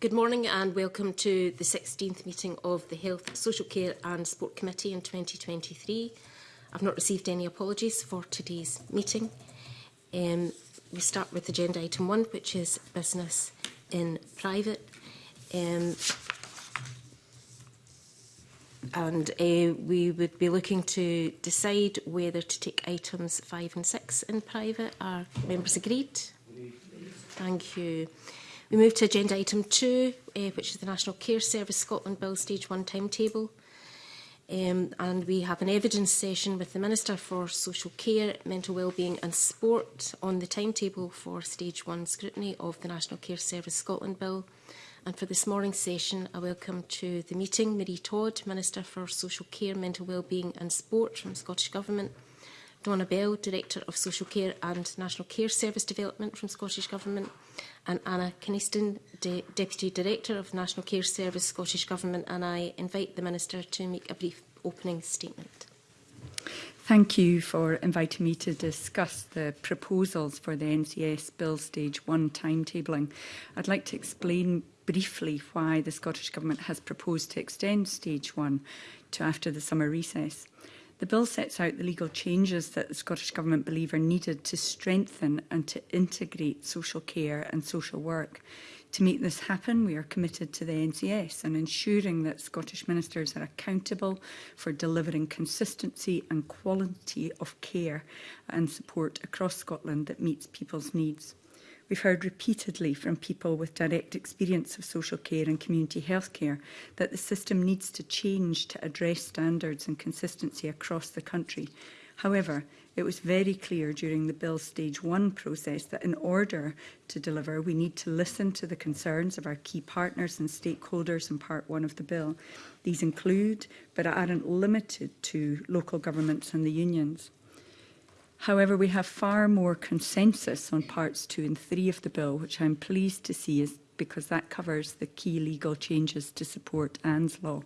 Good morning and welcome to the 16th meeting of the Health, Social Care and Sport Committee in 2023. I've not received any apologies for today's meeting. Um, we start with agenda item one, which is business in private. Um, and uh, we would be looking to decide whether to take items five and six in private. Are members agreed? Thank you. We move to agenda item two, uh, which is the National Care Service Scotland Bill Stage 1 timetable. Um, and we have an evidence session with the Minister for Social Care, Mental Wellbeing and Sport on the timetable for Stage 1 scrutiny of the National Care Service Scotland Bill. And for this morning's session, I welcome to the meeting Marie Todd, Minister for Social Care, Mental Wellbeing and Sport from Scottish Government, Donna Bell, Director of Social Care and National Care Service Development from Scottish Government, and Anna Kniston, De Deputy Director of National Care Service, Scottish Government, and I invite the Minister to make a brief opening statement. Thank you for inviting me to discuss the proposals for the NCS Bill Stage 1 timetabling. I'd like to explain briefly why the Scottish Government has proposed to extend Stage 1 to after the summer recess. The bill sets out the legal changes that the Scottish Government believe are needed to strengthen and to integrate social care and social work. To make this happen, we are committed to the NCS and ensuring that Scottish ministers are accountable for delivering consistency and quality of care and support across Scotland that meets people's needs. We've heard repeatedly from people with direct experience of social care and community health care that the system needs to change to address standards and consistency across the country. However, it was very clear during the Bill Stage 1 process that in order to deliver, we need to listen to the concerns of our key partners and stakeholders in Part 1 of the Bill. These include, but aren't limited to, local governments and the unions. However, we have far more consensus on parts two and three of the bill, which I'm pleased to see is because that covers the key legal changes to support ANS law.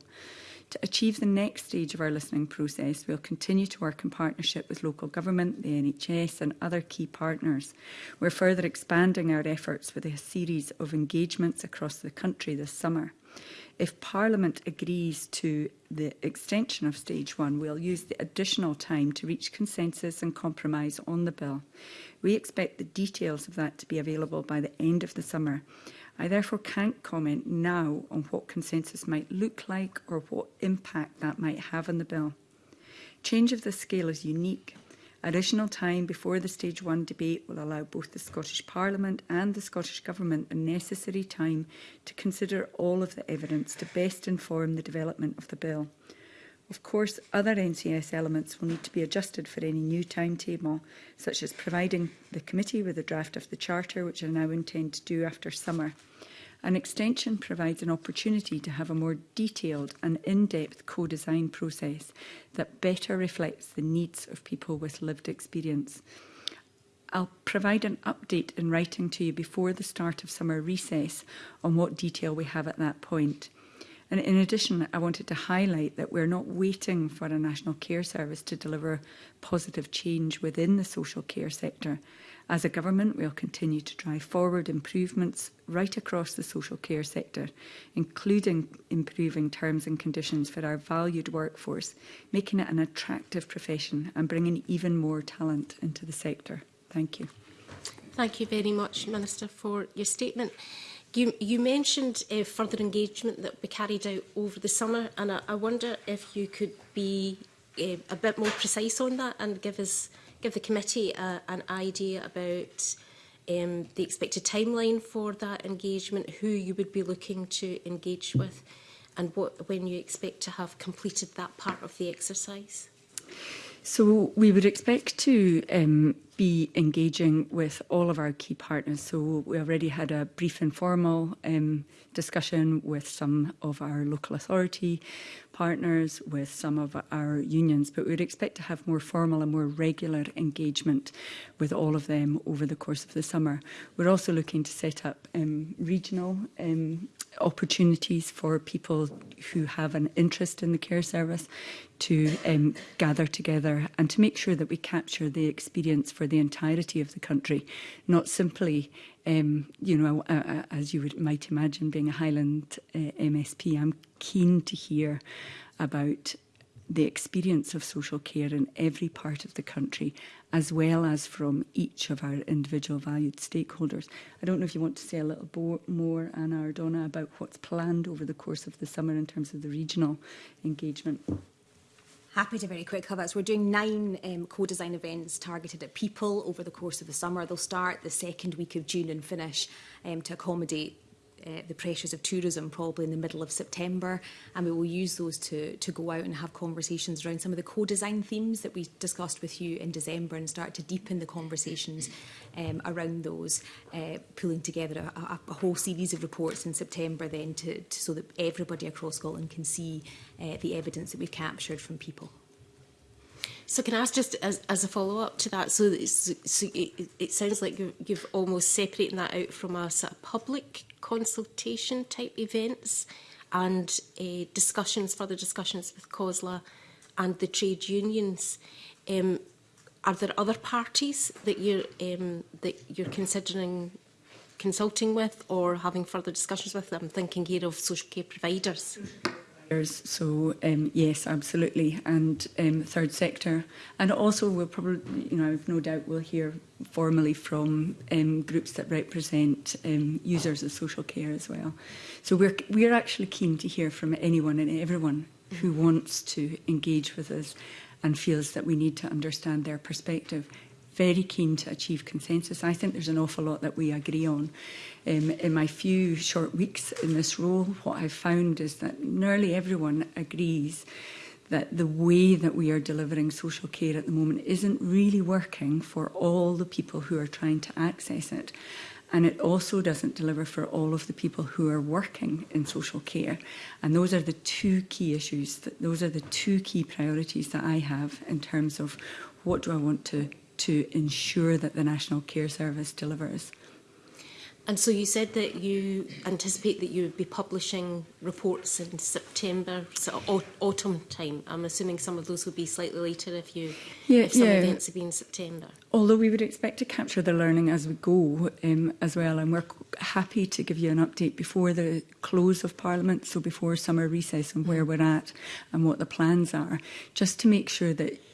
To achieve the next stage of our listening process, we'll continue to work in partnership with local government, the NHS and other key partners. We're further expanding our efforts with a series of engagements across the country this summer. If Parliament agrees to the extension of stage 1, we'll use the additional time to reach consensus and compromise on the bill. We expect the details of that to be available by the end of the summer. I therefore can't comment now on what consensus might look like or what impact that might have on the bill. Change of this scale is unique Additional time before the Stage 1 debate will allow both the Scottish Parliament and the Scottish Government the necessary time to consider all of the evidence to best inform the development of the bill. Of course, other NCS elements will need to be adjusted for any new timetable, such as providing the committee with a draft of the Charter, which I now intend to do after summer. An extension provides an opportunity to have a more detailed and in-depth co-design process that better reflects the needs of people with lived experience. I'll provide an update in writing to you before the start of summer recess on what detail we have at that point. And in addition, I wanted to highlight that we're not waiting for a national care service to deliver positive change within the social care sector. As a government, we will continue to drive forward improvements right across the social care sector, including improving terms and conditions for our valued workforce, making it an attractive profession and bringing even more talent into the sector. Thank you. Thank you very much, Minister, for your statement. You, you mentioned uh, further engagement that we carried out over the summer, and I, I wonder if you could be uh, a bit more precise on that and give us give the committee a, uh, an idea about um, the expected timeline for that engagement, who you would be looking to engage with and what, when you expect to have completed that part of the exercise? So we would expect to um, be engaging with all of our key partners. So we already had a brief informal um, discussion with some of our local authority partners, with some of our unions, but we would expect to have more formal and more regular engagement with all of them over the course of the summer. We're also looking to set up um, regional um, opportunities for people who have an interest in the care service to um, gather together and to make sure that we capture the experience for the entirety of the country, not simply, um, you know, uh, as you would, might imagine being a Highland uh, MSP, I'm keen to hear about the experience of social care in every part of the country, as well as from each of our individual valued stakeholders. I don't know if you want to say a little more, Anna or Donna, about what's planned over the course of the summer in terms of the regional engagement. Happy to very quick cover. So we're doing nine um, co-design events targeted at people over the course of the summer. They'll start the second week of June and finish um, to accommodate uh, the pressures of tourism probably in the middle of September and we will use those to, to go out and have conversations around some of the co-design themes that we discussed with you in December and start to deepen the conversations um, around those, uh, pulling together a, a, a whole series of reports in September then to, to, so that everybody across Scotland can see uh, the evidence that we've captured from people. So can I ask just as, as a follow-up to that, so, so it, it sounds like you've, you've almost separating that out from a sort of public consultation type events and uh, discussions, further discussions with COSLA and the trade unions. Um, are there other parties that you're, um, that you're considering consulting with or having further discussions with? I'm thinking here of social care providers. Mm -hmm. So um, yes, absolutely, and um, third sector, and also we'll probably, you know, I've no doubt we'll hear formally from um, groups that represent um, users of social care as well. So we're we're actually keen to hear from anyone and everyone who wants to engage with us and feels that we need to understand their perspective very keen to achieve consensus. I think there's an awful lot that we agree on. Um, in my few short weeks in this role, what I've found is that nearly everyone agrees that the way that we are delivering social care at the moment isn't really working for all the people who are trying to access it. And it also doesn't deliver for all of the people who are working in social care. And those are the two key issues, those are the two key priorities that I have in terms of what do I want to to ensure that the National Care Service delivers. And so you said that you anticipate that you would be publishing reports in September, so autumn time. I'm assuming some of those would be slightly later if you yeah, if some yeah. events have been in September. Although we would expect to capture the learning as we go um, as well, and we're happy to give you an update before the close of Parliament, so before summer recess, and where mm. we're at and what the plans are, just to make sure that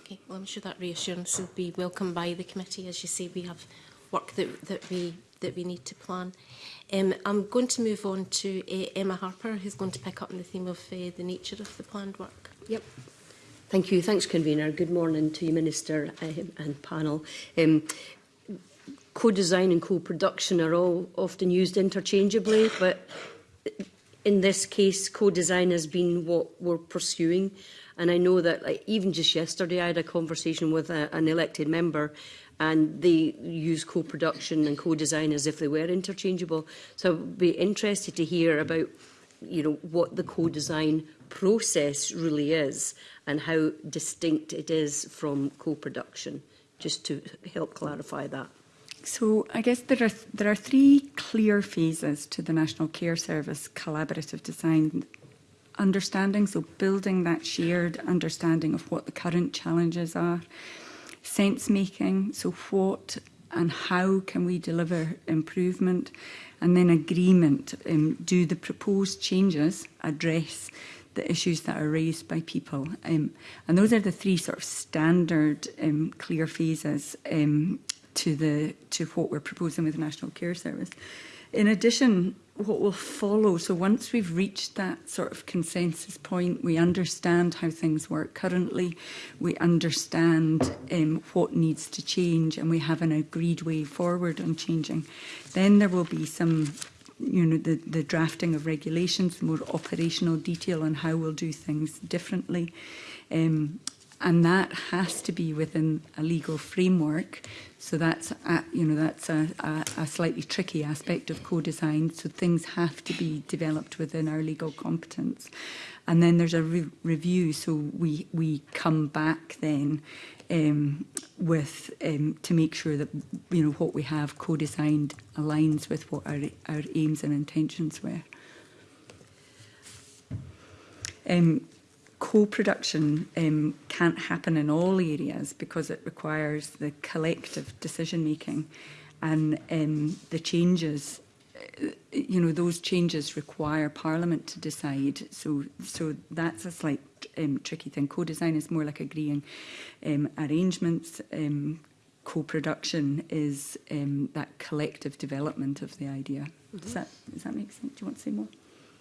Okay, well, I'm sure that reassurance will be welcomed by the committee. As you say, we have work that, that, we, that we need to plan. Um, I'm going to move on to uh, Emma Harper, who's going to pick up on the theme of uh, the nature of the planned work. Yep. Thank you. Thanks, Convener. Good morning to you, Minister um, and panel. Um, co-design and co-production are all often used interchangeably, but in this case, co-design has been what we're pursuing And I know that like, even just yesterday I had a conversation with a, an elected member and they use co-production and co-design as if they were interchangeable. So I'd be interested to hear about you know, what the co-design process really is and how distinct it is from co-production, just to help clarify that. So I guess there are, there are three clear phases to the National Care Service collaborative design understanding, so building that shared understanding of what the current challenges are. Sense making, so what and how can we deliver improvement? And then agreement, um, do the proposed changes address the issues that are raised by people? Um, and those are the three sort of standard um, clear phases um, to, the, to what we're proposing with the National Care Service. In addition, what will follow. So once we've reached that sort of consensus point, we understand how things work currently, we understand um, what needs to change and we have an agreed way forward on changing. Then there will be some you know, the, the drafting of regulations, more operational detail on how we'll do things differently. Um, and that has to be within a legal framework. So that's a, you know that's a, a, a slightly tricky aspect of co-design. So things have to be developed within our legal competence, and then there's a re review. So we we come back then um, with um, to make sure that you know what we have co-designed aligns with what our our aims and intentions were. Um, co-production um, can't happen in all areas because it requires the collective decision making and um, the changes uh, you know those changes require parliament to decide so so that's a slight um, tricky thing co-design is more like agreeing um, arrangements um, co-production is um, that collective development of the idea mm -hmm. does mm-hmm. that does that make sense do you want to say more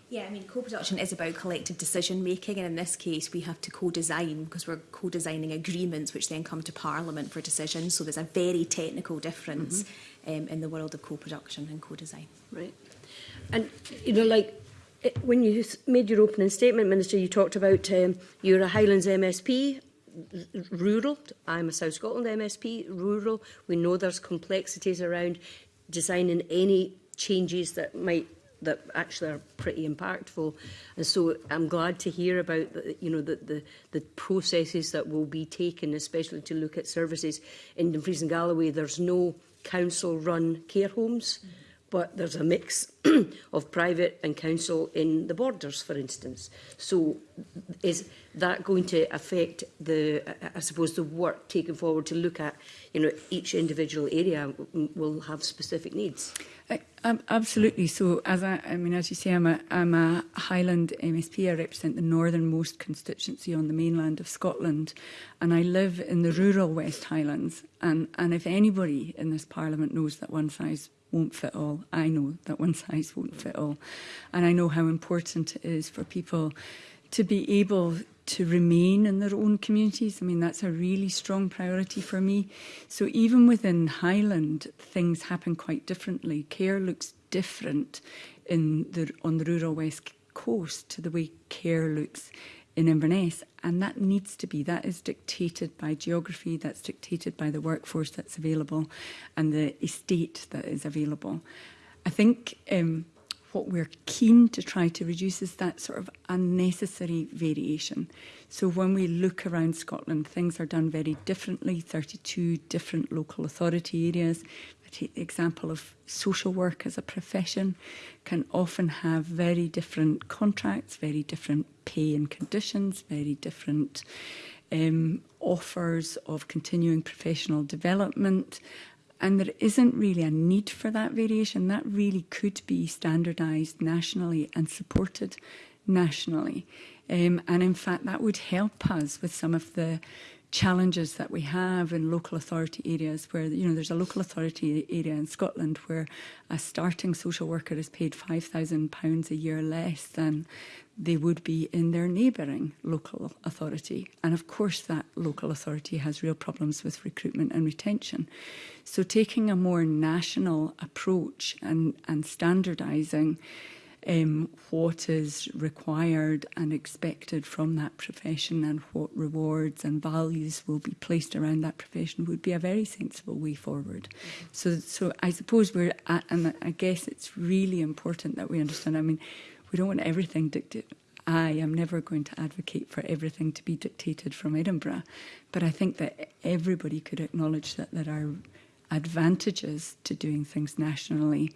Yeah, I mean, co-production is about collective decision-making, and in this case, we have to co-design because we're co-designing agreements which then come to Parliament for decisions. So there's a very technical difference mm -hmm. um, in the world of co-production and co-design. Right. And, you know, like, it, eh, when you made your opening statement, Minister, you talked about um, you're a Highlands MSP, rural. I'm a South Scotland MSP, rural. We know there's complexities around designing any changes that might that actually are pretty impactful. And so I'm glad to hear about the, you know the, the, the processes that will be taken, especially to look at services in Dumfries and Galloway. There's no council-run care homes. Mm -hmm but there's a mix of private and council in the borders, for instance. So is, that going to affect the, I suppose, the work taken forward to look at, you know, each individual area will have specific needs? Uh, um, absolutely. So, as I, I mean, as you say, I'm a, I'm a Highland MSP. I represent the northernmost constituency on the mainland of Scotland, and I live in the rural West Highlands. And, and if anybody in this Parliament knows that one size won't fit all. I know that one size won't fit all. And I know how important it is for people to be able to remain in their own communities. I mean, that's a really strong priority for me. So even within Highland, things happen quite differently. Care looks different in the, on the rural west coast to the way care looks in Inverness. And that needs to be, that is dictated by geography, that's dictated by the workforce that's available and the estate that is available. I think um, what we're keen to try to reduce is that sort of unnecessary variation. So when we look around Scotland, things are done very differently, 32 different local authority areas. I take the example of social work as a profession can often have very different contracts, very different pay and conditions, very different um, offers of continuing professional development and there isn't really a need for that variation. That really could be standardised nationally and supported nationally. Um, and in fact, that would help us with some of the challenges that we have in local authority areas where, you know, there's a local authority area in Scotland where a starting social worker is paid 5000 pounds a year less than they would be in their neighboring local authority. And of course, that local authority has real problems with recruitment and retention. So taking a more national approach and, and standardizing um, what is required and expected from that profession and what rewards and values will be placed around that profession would be a very sensible way forward. Mm-hmm. So, so I suppose we're at, and I guess it's really important that we understand. I mean, we don't want everything dictated. I am never going to advocate for everything to be dictated from Edinburgh, but I think that everybody could acknowledge that there are advantages to doing things nationally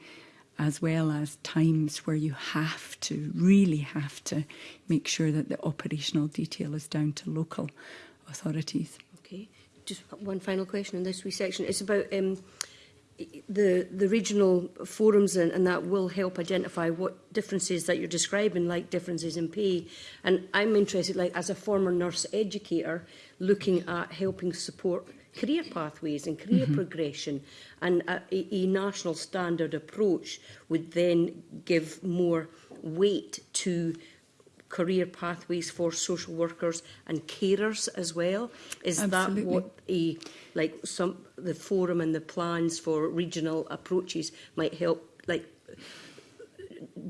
as well as times where you have to, really have to make sure that the operational detail is down to local authorities. Okay. Just one final question on this wee section. It's about um, the the regional forums and, and that will help identify what differences that you're describing like differences in pay and I'm interested like as a former nurse educator looking at helping support career pathways and career mm -hmm. progression and uh, a, a national standard approach would then give more weight to career pathways for social workers and carers as well. Is Absolutely. that what a like some the forum and the plans for regional approaches might help like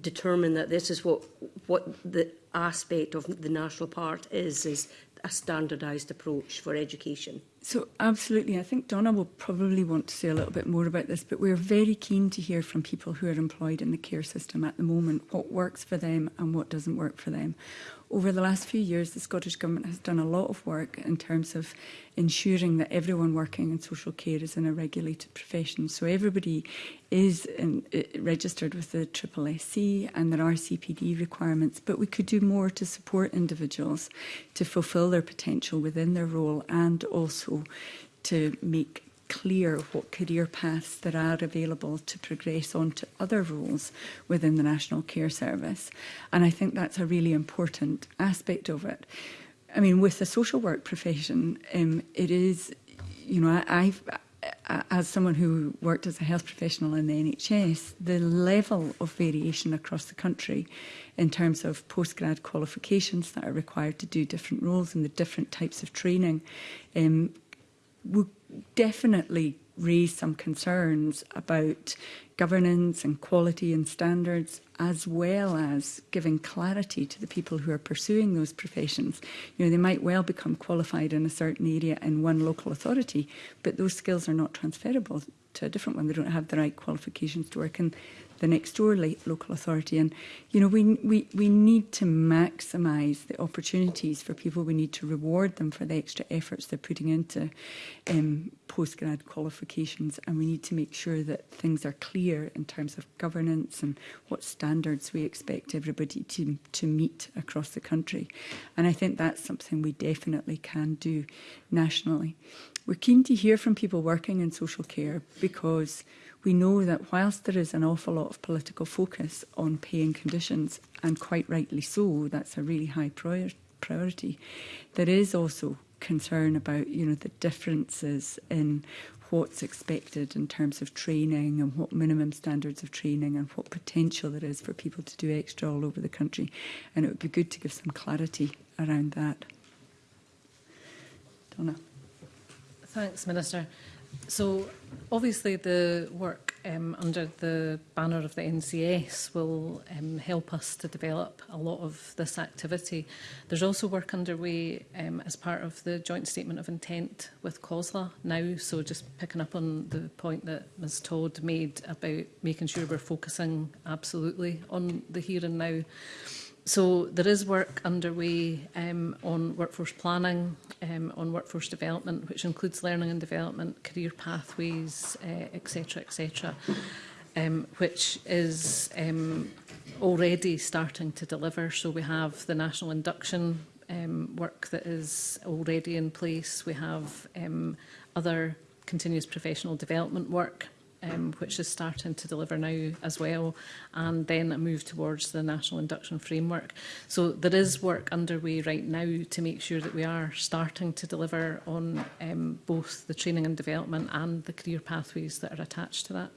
determine that this is what what the aspect of the national part is is a standardized approach for education. So absolutely, I think Donna will probably want to say a little bit more about this, but we're very keen to hear from people who are employed in the care system at the moment, what works for them and what doesn't work for them. Over the last few years, the Scottish Government has done a lot of work in terms of ensuring that everyone working in social care is in a regulated profession. So everybody is in, uh, registered with the SSSC and there are CPD requirements, but we could do more to support individuals to fulfil their potential within their role and also to make clear what career paths there are available to progress on to other roles within the National Care Service. And I think that's a really important aspect of it. I mean, with the social work profession, um, it is, you know, I, I've, as someone who worked as a health professional in the NHS, the level of variation across the country in terms of postgrad qualifications that are required to do different roles and the different types of training um, would definitely raise some concerns about governance and quality and standards as well as giving clarity to the people who are pursuing those professions. You know, they might well become qualified in a certain area in one local authority, but those skills are not transferable to a different one. They don't have the right qualifications to work in the next door local authority. And, you know, we, we, we need to maximise the opportunities for people. We need to reward them for the extra efforts they're putting into um, postgrad qualifications. And we need to make sure that things are clear in terms of governance and what standards we expect everybody to, to meet across the country. And I think that's something we definitely can do nationally. We're keen to hear from people working in social care because we know that whilst there is an awful lot of political focus on pay and conditions, and quite rightly so, that's a really high prior priority, there is also concern about you know the differences in what's expected in terms of training and what minimum standards of training and what potential there is for people to do extra all over the country and it would be good to give some clarity around that. Donna. Thanks Minister. So obviously the work um, under the banner of the NCS will um, help us to develop a lot of this activity. There's also work underway um, as part of the joint statement of intent with COSLA now. So just picking up on the point that Ms Todd made about making sure we're focusing absolutely on the here and now. So there is work underway um, on workforce planning, um, on workforce development, which includes learning and development, career pathways, etc., uh, etc., et um, which is um, already starting to deliver. So we have the national induction um, work that is already in place. We have um, other continuous professional development work um, which is starting to deliver now as well, and then a move towards the National Induction Framework. So there is work underway right now to make sure that we are starting to deliver on um, both the training and development and the career pathways that are attached to that.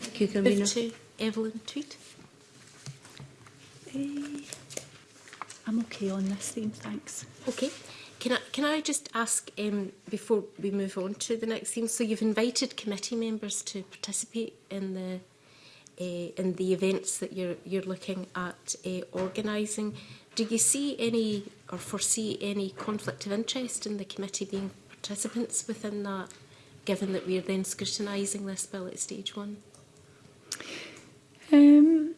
Thank you, Move to Evelyn Tweet. Hey, eh, I'm okay on this theme, thanks. Okay. Can I, can I just ask um, before we move on to the next theme? So you've invited committee members to participate in the uh, in the events that you're you're looking at uh, organising. Do you see any or foresee any conflict of interest in the committee being participants within that, given that we are then scrutinising this bill at stage one? Um,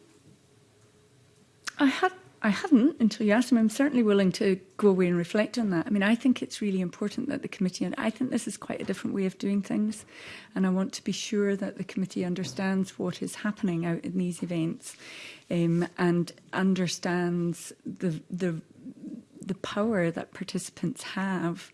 I had I hadn't until you asked him. I'm certainly willing to go away and reflect on that. I mean, I think it's really important that the committee, and I think this is quite a different way of doing things, and I want to be sure that the committee understands what is happening out in these events um, and understands the, the, the power that participants have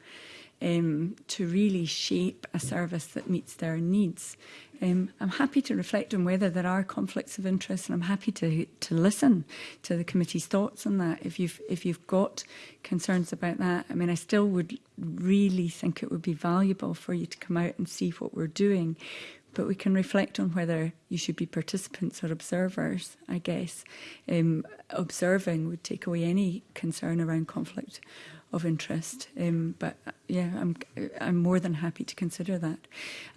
um, to really shape a service that meets their needs. Um, I'm happy to reflect on whether there are conflicts of interest and I'm happy to, to listen to the committee's thoughts on that if you've, if you've got concerns about that. I mean, I still would really think it would be valuable for you to come out and see what we're doing but we can reflect on whether you should be participants or observers, I guess. Um, observing would take away any concern around conflict of interest. Um, but uh, yeah, I'm, I'm more than happy to consider that.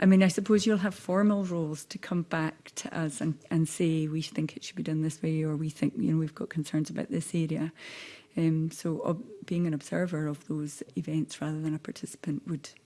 I mean, I suppose you'll have formal roles to come back to us and, and say, we think it should be done this way, or we think, you know, we've got concerns about this area. Um, so being an observer of those events rather than a participant would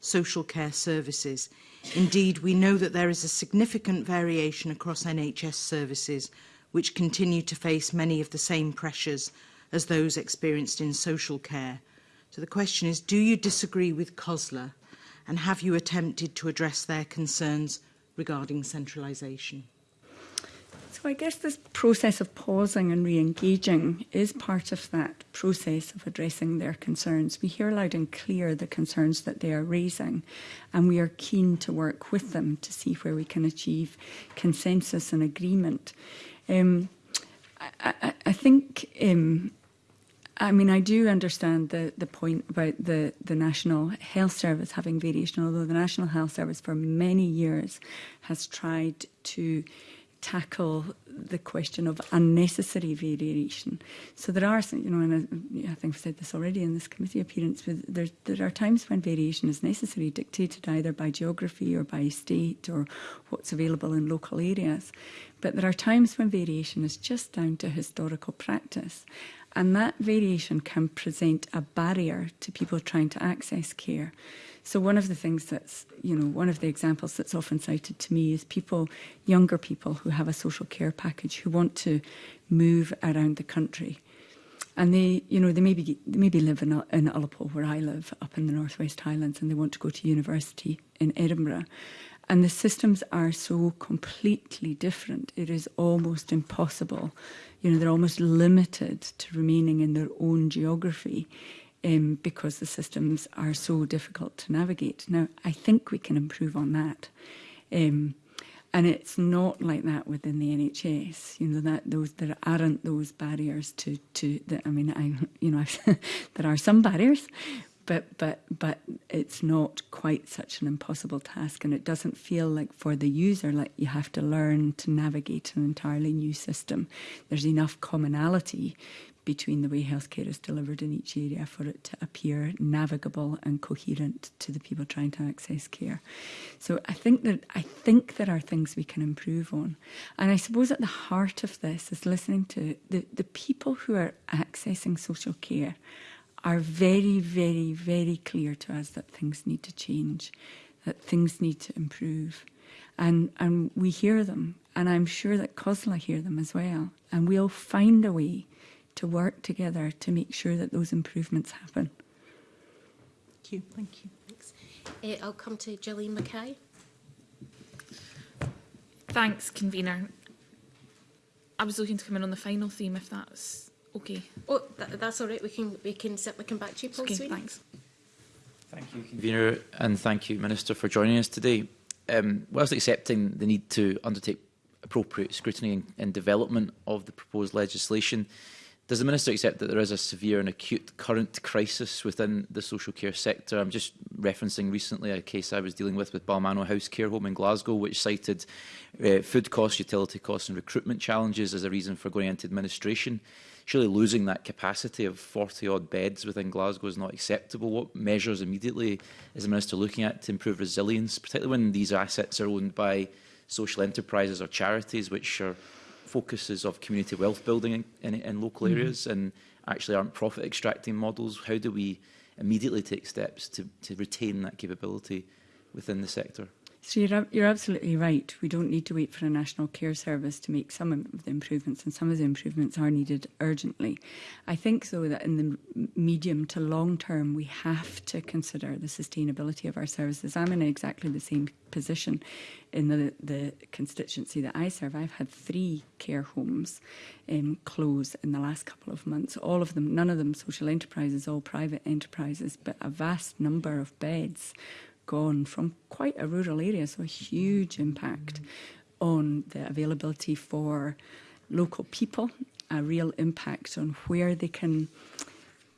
social care services. Indeed, we know that there is a significant variation across NHS services which continue to face many of the same pressures as those experienced in social care. So the question is, do you disagree with COSLA and have you attempted to address their concerns regarding centralisation? So I guess this process of pausing and re-engaging is part of that process of addressing their concerns. We hear loud and clear the concerns that they are raising and we are keen to work with them to see where we can achieve consensus and agreement. Um, I, I, I, think um, I mean, I do understand the, the point about the, the National Health Service having variation, although the National Health Service for many years has tried to tackle the question of unnecessary variation. So there are, you know, and I, think I've said this already in this committee appearance, but there, there are times when variation is necessary, dictated either by geography or by state or what's available in local areas. But there are times when variation is just down to historical practice. And that variation can present a barrier to people trying to access care. So one of the things that's, you know, one of the examples that's often cited to me is people, younger people who have a social care package who want to move around the country. And they, you know, they maybe, they maybe live in, in Ullapool, where I live, up in the Northwest Highlands, and they want to go to university in Edinburgh. And the systems are so completely different. It is almost impossible. You know, they're almost limited to remaining in their own geography um, because the systems are so difficult to navigate. Now, I think we can improve on that. Um, and it's not like that within the NHS. You know that those there aren't those barriers to to. The, I mean, I you know that are some barriers, but but but it's not quite such an impossible task and it doesn't feel like for the user like you have to learn to navigate an entirely new system there's enough commonality between the way healthcare is delivered in each area for it to appear navigable and coherent to the people trying to access care so i think that i think there are things we can improve on and i suppose at the heart of this is listening to the, the people who are accessing social care are very, very, very clear to us that things need to change, that things need to improve. And, and we hear them, and I'm sure that COSLA hear them as well. And we'll find a way to work together to make sure that those improvements happen. Thank you. Thank you. Thanks. Uh, I'll come to Gillian Mackay. Thanks, convener. I was looking to come in on the final theme, if that's Okay. Oh, that, that's all right. We can we can certainly come back to you, Paul okay, Sweeney. Thanks. Thank you, convener, and thank you, Minister, for joining us today. Um, whilst accepting the need to undertake appropriate scrutiny and, and development of the proposed legislation, does the Minister accept that there is a severe and acute current crisis within the social care sector? I'm just referencing recently a case I was dealing with with Balmano House Care Home in Glasgow, which cited uh, food costs, utility costs and recruitment challenges as a reason for going into administration surely losing that capacity of 40 odd beds within Glasgow is not acceptable. What measures immediately is the Minister looking at to improve resilience, particularly when these assets are owned by social enterprises or charities, which are focuses of community wealth building in, in, in local mm -hmm. areas and actually aren't profit extracting models? How do we immediately take steps to, to retain that capability within the sector? So you're, you're absolutely right. We don't need to wait for a national care service to make some of the improvements, and some of the improvements are needed urgently. I think, though, that in the medium to long term, we have to consider the sustainability of our services. I'm in exactly the same position in the, the constituency that I serve. I've had three care homes um, close in the last couple of months. All of them, none of them social enterprises, all private enterprises, but a vast number of beds gone from quite a rural area, so a huge mm-hmm. impact on the availability for local people, a real impact on where they can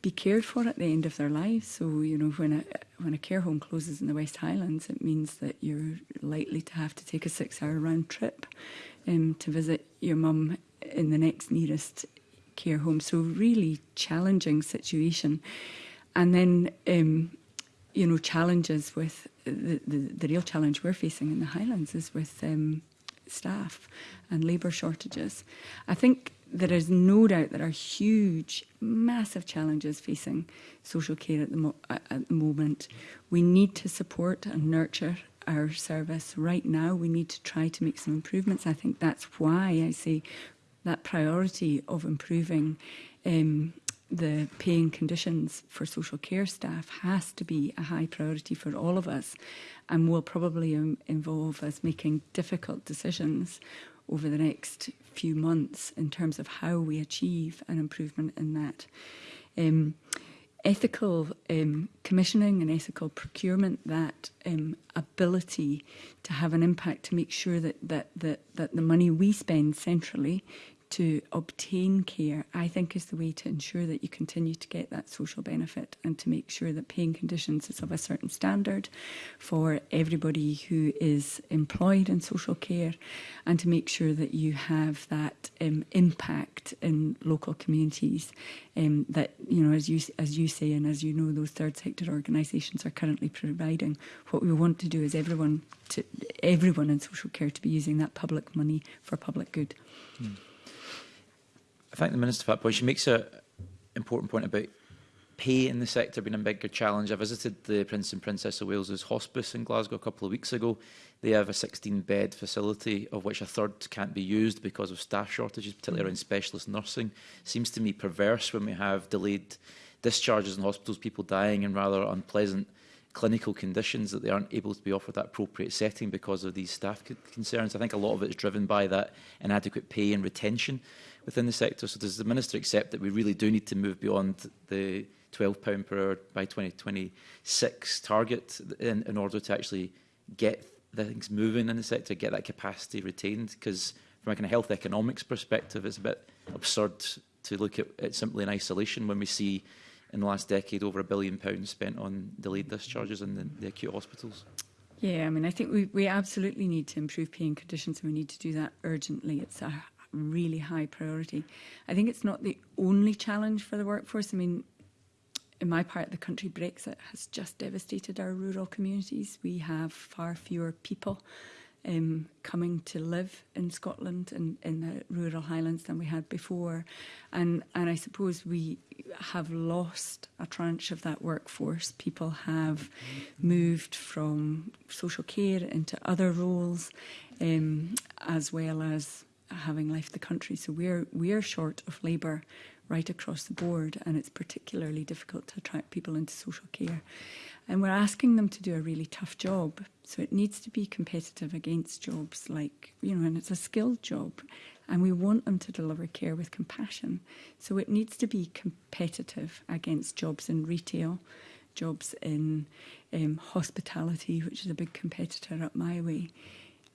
be cared for at the end of their lives. So, you know, when a, when a care home closes in the West Highlands, it means that you're likely to have to take a six hour round trip um, to visit your mum in the next nearest care home. So, really challenging situation. And then um, you know, challenges with the, the, the real challenge we're facing in the Highlands is with um, staff and labour shortages. I think there is no doubt there are huge, massive challenges facing social care at the, at the moment. We need to support and nurture our service right now. We need to try to make some improvements. I think that's why I say that priority of improving um, the paying conditions for social care staff has to be a high priority for all of us and will probably um, involve us making difficult decisions over the next few months in terms of how we achieve an improvement in that. Um, ethical um, commissioning and ethical procurement, that um, ability to have an impact to make sure that, that, that, that the money we spend centrally to obtain care, I think is the way to ensure that you continue to get that social benefit and to make sure that paying conditions is of a certain standard for everybody who is employed in social care and to make sure that you have that um, impact in local communities um, that, you know, as you, as you say and as you know, those third sector organisations are currently providing. What we want to do is everyone, to, everyone in social care to be using that public money for public good. Mm. I thank the Minister for that point. She makes an important point about pay in the sector being a bigger challenge. I visited the Prince and Princess of Wales's hospice in Glasgow a couple of weeks ago. They have a 16-bed facility, of which a third can't be used because of staff shortages, particularly around specialist nursing. Seems to me perverse when we have delayed discharges in hospitals, people dying in rather unpleasant clinical conditions that they aren't able to be offered that appropriate setting because of these staff concerns. I think a lot of it is driven by that inadequate pay and retention within the sector. So does the Minister accept that we really do need to move beyond the £12 per hour by 2026 target in, in order to actually get things moving in the sector, get that capacity retained? Because from a kind of health economics perspective, it's a bit absurd to look at it simply in isolation when we see in the last decade over a billion pounds spent on delayed discharges in the, the acute hospitals. Yeah, I mean, I think we, we absolutely need to improve paying conditions and we need to do that urgently. It's a really high priority. I think it's not the only challenge for the workforce. I mean, in my part of the country, Brexit has just devastated our rural communities. We have far fewer people um, coming to live in Scotland and in the rural highlands than we had before. And, and I suppose we have lost a tranche of that workforce. People have moved from social care into other roles, um, as well as having left the country. So we're we're short of labour right across the board, and it's particularly difficult to attract people into social care. And we're asking them to do a really tough job, so it needs to be competitive against jobs like you know, and it's a skilled job, and we want them to deliver care with compassion. So it needs to be competitive against jobs in retail. Jobs in um, hospitality, which is a big competitor up my way,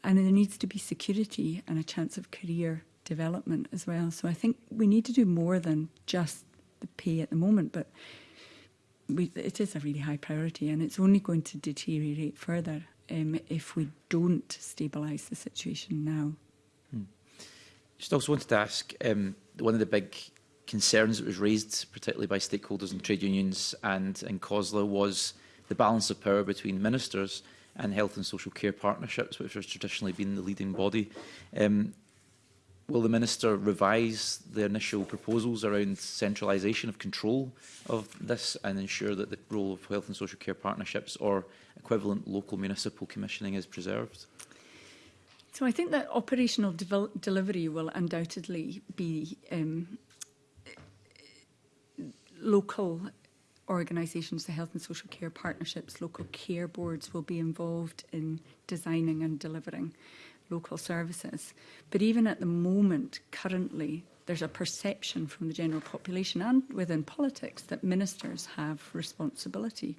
And there needs to be security and a chance of career development as well. So I think we need to do more than just the pay at the moment, but we, it is a really high priority and it's only going to deteriorate further um, if we don't stabilise the situation now. Hmm. Just also wanted to ask, um, one of the big concerns that was raised, particularly by stakeholders and trade unions and in COSLA, was the balance of power between ministers and health and social care partnerships, which has traditionally been the leading body. Um, will the Minister revise the initial proposals around centralisation of control of this and ensure that the role of health and social care partnerships or equivalent local municipal commissioning is preserved? So I think that operational delivery will undoubtedly be um, local organisations, the health and social care partnerships, local care boards will be involved in designing and delivering local services. But even at the moment, currently, there's a perception from the general population and within politics that ministers have responsibility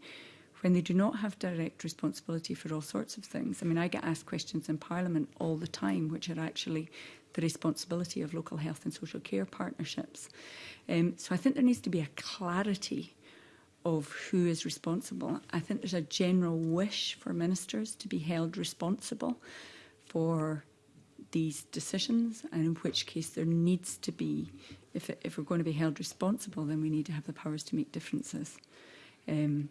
when they do not have direct responsibility for all sorts of things. I mean, I get asked questions in Parliament all the time, which are actually the responsibility of local health and social care partnerships. Um, so I think there needs to be a clarity of who is responsible. I think there's a general wish for ministers to be held responsible for these decisions and in which case there needs to be, if, if we're going to be held responsible, then we need to have the powers to make differences. Um,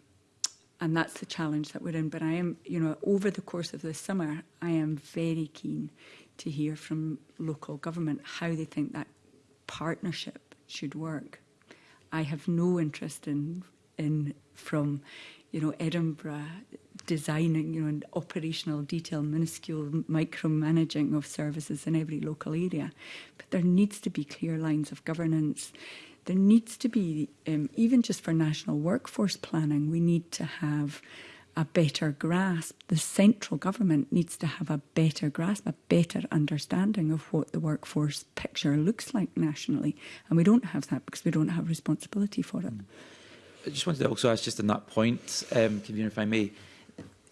and that's the challenge that we're in. But I am, you know, over the course of this summer, I am very keen to hear from local government how they think that partnership should work. I have no interest in in from, you know, Edinburgh designing, you know, and operational detail, minuscule micromanaging of services in every local area. But there needs to be clear lines of governance. There needs to be, um, even just for national workforce planning, we need to have a better grasp. The central government needs to have a better grasp, a better understanding of what the workforce picture looks like nationally. And we don't have that because we don't have responsibility for it. Mm. I just wanted to also ask, just on that point, um, Convener, if I may,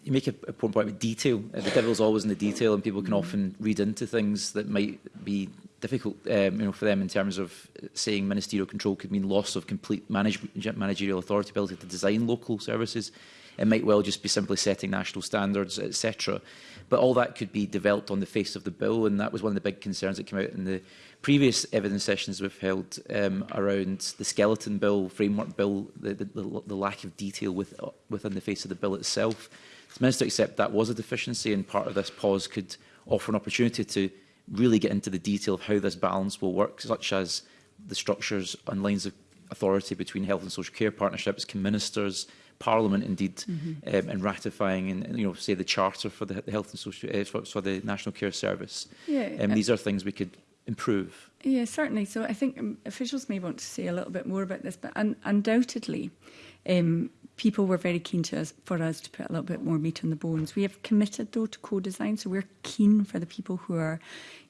you make a, important point about detail. Uh, the devil's always in the detail, and people can mm. often read into things that might be difficult um, you know, for them in terms of uh, saying ministerial control could mean loss of complete manage managerial authority, ability to design local services. It might well just be simply setting national standards, etc. But all that could be developed on the face of the bill, and that was one of the big concerns that came out in the previous evidence sessions we've held um, around the skeleton bill, framework bill, the, the, the, lack of detail with, uh, within the face of the bill itself. Does the Minister accept that was a deficiency and part of this pause could offer an opportunity to really get into the detail of how this balance will work, such as the structures and lines of authority between health and social care partnerships, can ministers, Parliament indeed, mm -hmm. um, and ratifying and, and you know say the charter for the, the health and social uh, for, for the National Care Service. Yeah, um, uh, these are things we could improve? Yeah, certainly. So I think um, officials may want to say a little bit more about this, but un undoubtedly, um, people were very keen to us, for us to put a little bit more meat on the bones. We have committed though to co-design, so we're keen for the people who are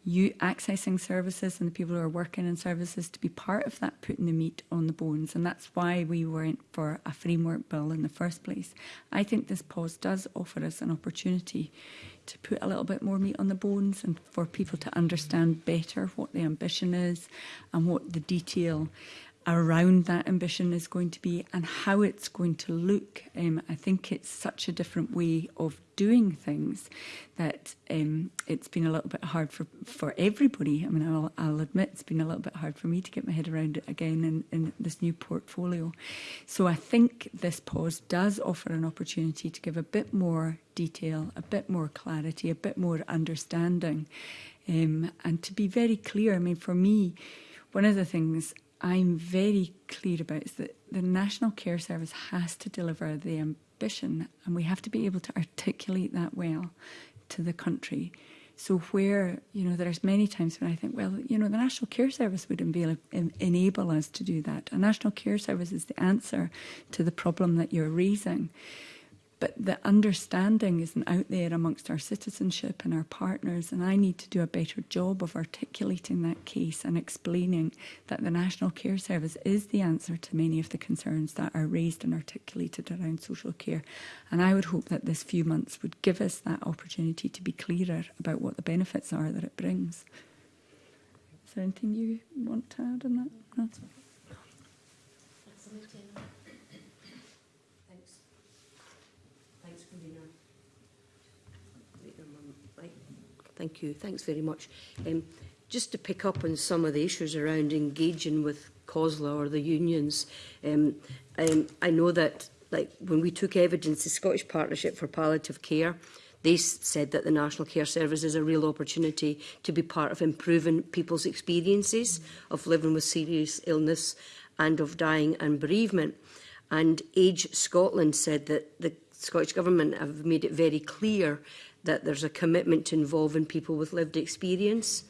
you accessing services and the people who are working in services to be part of that putting the meat on the bones and that's why we went for a framework bill in the first place. I think this pause does offer us an opportunity to put a little bit more meat on the bones and for people to understand better what the ambition is and what the detail around that ambition is going to be and how it's going to look. Um, I think it's such a different way of doing things that um, it's been a little bit hard for, for everybody. I mean, I'll, I'll admit it's been a little bit hard for me to get my head around it again in, in this new portfolio. So I think this pause does offer an opportunity to give a bit more detail, a bit more clarity, a bit more understanding. Um, and to be very clear, I mean, for me, one of the things I'm very clear about is that the National Care Service has to deliver the ambition and we have to be able to articulate that well to the country. So where, you know, there's many times when I think, well, you know, the National Care Service would enable, en enable us to do that. A National Care Service is the answer to the problem that you're raising. But the understanding isn't out there amongst our citizenship and our partners. And I need to do a better job of articulating that case and explaining that the National Care Service is the answer to many of the concerns that are raised and articulated around social care. And I would hope that this few months would give us that opportunity to be clearer about what the benefits are that it brings. Is there anything you want to add on that? No? Thank you. Thanks very much. Um, just to pick up on some of the issues around engaging with COSLA or the unions, um, um, I know that like when we took evidence, the Scottish Partnership for Palliative Care, they said that the National Care Service is a real opportunity to be part of improving people's experiences of living with serious illness and of dying and bereavement. And Age Scotland said that the Scottish Government have made it very clear that there's a commitment to involving people with lived experience.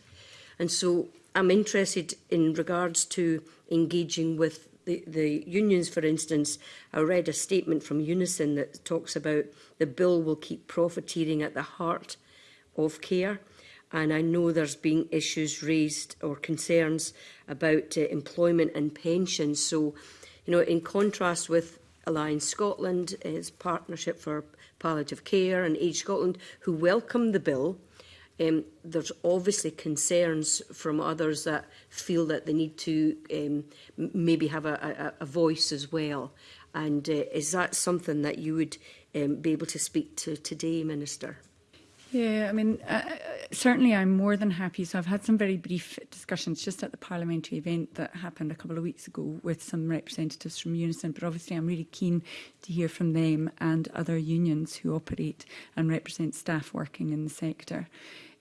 And so I'm interested in regards to engaging with the, the unions, for instance, I read a statement from Unison that talks about the bill will keep profiteering at the heart of care. And I know there's been issues raised or concerns about uh, employment and pensions. So, you know, in contrast with Alliance Scotland, its partnership for palliative care and Age Scotland, who welcome the bill. Um, there's obviously concerns from others that feel that they need to um, maybe have a, a, a voice as well. And uh, is that something that you would um, be able to speak to today, Minister? Yeah, I mean, uh, uh, certainly I'm more than happy. So I've had some very brief discussions just at the parliamentary event that happened a couple of weeks ago with some representatives from Unison, but obviously I'm really keen to hear from them and other unions who operate and represent staff working in the sector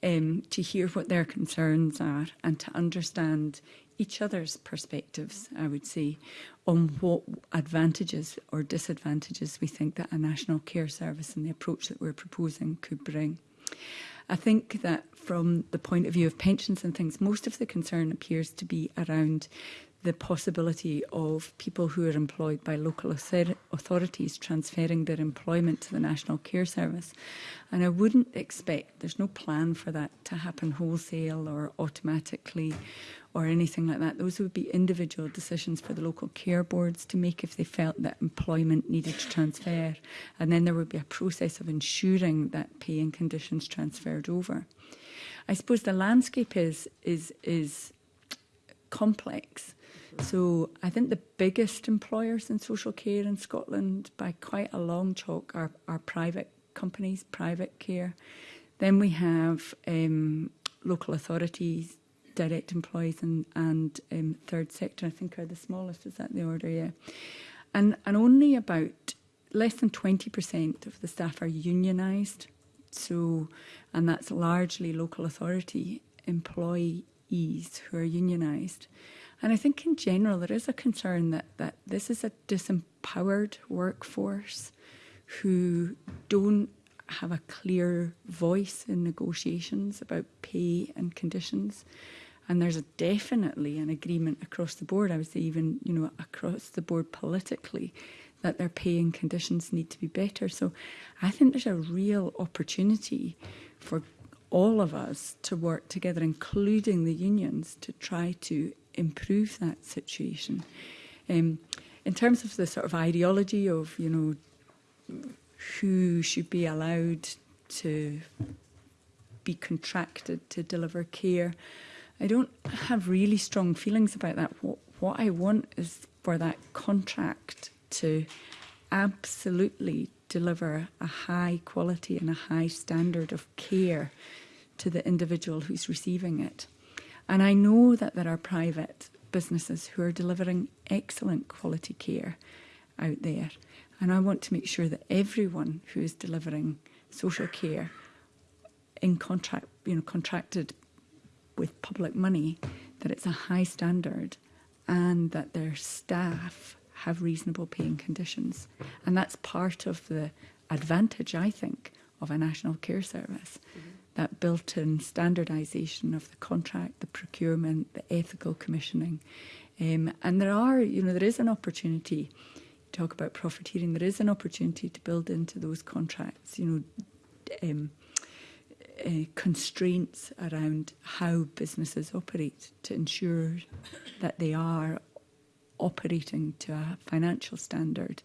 um, to hear what their concerns are and to understand each other's perspectives, I would say, on what advantages or disadvantages we think that a national care service and the approach that we're proposing could bring. I think that from the point of view of pensions and things, most of the concern appears to be around the possibility of people who are employed by local authorities transferring their employment to the National Care Service. And I wouldn't expect, there's no plan for that to happen wholesale or automatically or anything like that. Those would be individual decisions for the local care boards to make if they felt that employment needed to transfer. And then there would be a process of ensuring that pay and conditions transferred over. I suppose the landscape is is is complex. So I think the biggest employers in social care in Scotland by quite a long chalk are, are private companies, private care. Then we have um, local authorities, direct employees and, and um, third sector I think are the smallest, is that the order? Yeah. And, and only about less than 20% of the staff are unionized So, and that's largely local authority employees who are unionised. And I think in general, there is a concern that, that this is a disempowered workforce who don't have a clear voice in negotiations about pay and conditions. And there's definitely an agreement across the board, I would say even, you know, across the board politically, that their pay and conditions need to be better. So I think there's a real opportunity for all of us to work together, including the unions, to try to improve that situation. Um, in terms of the sort of ideology of, you know, who should be allowed to be contracted to deliver care, I don't have really strong feelings about that. What, what I want is for that contract to absolutely deliver a high quality and a high standard of care to the individual who's receiving it. And I know that there are private businesses who are delivering excellent quality care out there. And I want to make sure that everyone who is delivering social care in contract, you know, contracted with public money, that it's a high standard and that their staff have reasonable paying conditions. And that's part of the advantage, I think, of a national care service. Mm -hmm. That built in standardisation of the contract, the procurement, the ethical commissioning. Um, and there are, you know, there is an opportunity. to talk about profiteering, there is an opportunity to build into those contracts, you know, um, uh, constraints around how businesses operate to ensure that they are operating to a financial standard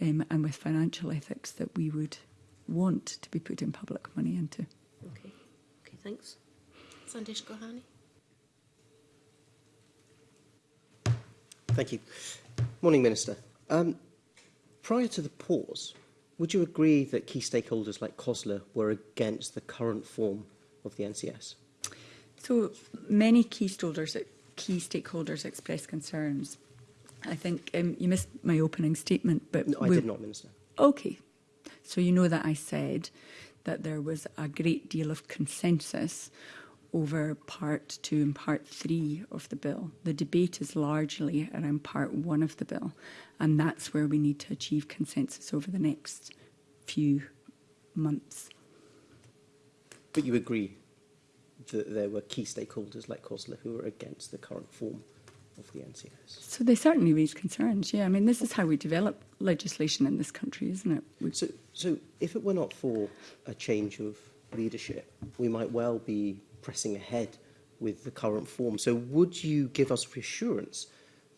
um, and with financial ethics that we would want to be putting public money into. Okay, okay thanks. Sandesh Gohani. Thank you. Morning, Minister. Um, prior to the pause, would you agree that key stakeholders like COSLA were against the current form of the NCS? So many key stakeholders, key stakeholders expressed concerns I think um, you missed my opening statement. But no, I did not, Minister. Okay. So you know that I said that there was a great deal of consensus over part two and part three of the bill. The debate is largely around part one of the bill, and that's where we need to achieve consensus over the next few months. But you agree that there were key stakeholders like COSLA who were against the current form of the NCS? So they certainly raise concerns, yeah. I mean, this is how we develop legislation in this country, isn't it? We've so, so if it were not for a change of leadership, we might well be pressing ahead with the current form. So would you give us reassurance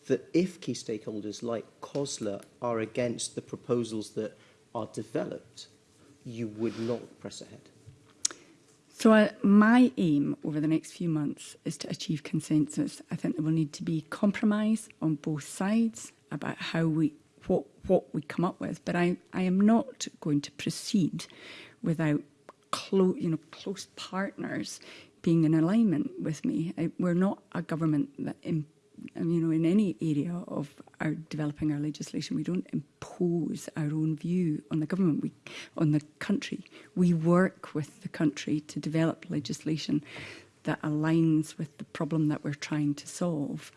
that if key stakeholders like COSLA are against the proposals that are developed, you would not press ahead? So uh, my aim over the next few months is to achieve consensus. I think there will need to be compromise on both sides about how we what what we come up with, but I, I am not going to proceed without close you know close partners being in alignment with me. I, we're not a government that imp you know, in any area of our developing our legislation, we don't impose our own view on the government, we, on the country. We work with the country to develop legislation that aligns with the problem that we're trying to solve.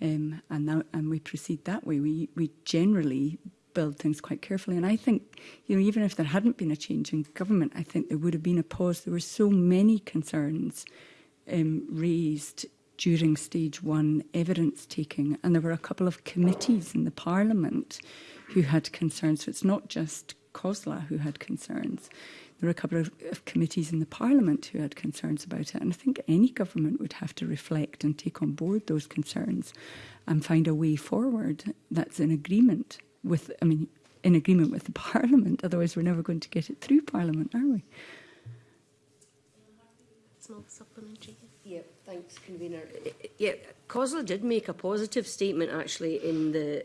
Um, and, that, and we proceed that way. We, we generally build things quite carefully. And I think, you know, even if there hadn't been a change in government, I think there would have been a pause. There were so many concerns um, raised during stage one evidence taking. And there were a couple of committees in the Parliament who had concerns. So it's not just COSLA who had concerns. There were a couple of, of, committees in the Parliament who had concerns about it. And I think any government would have to reflect and take on board those concerns and find a way forward that's in agreement with, I mean, in agreement with the Parliament. Otherwise, we're never going to get it through Parliament, are we? small supplementary. Yeah, thanks, convener. Yeah, COSLA did make a positive statement actually in the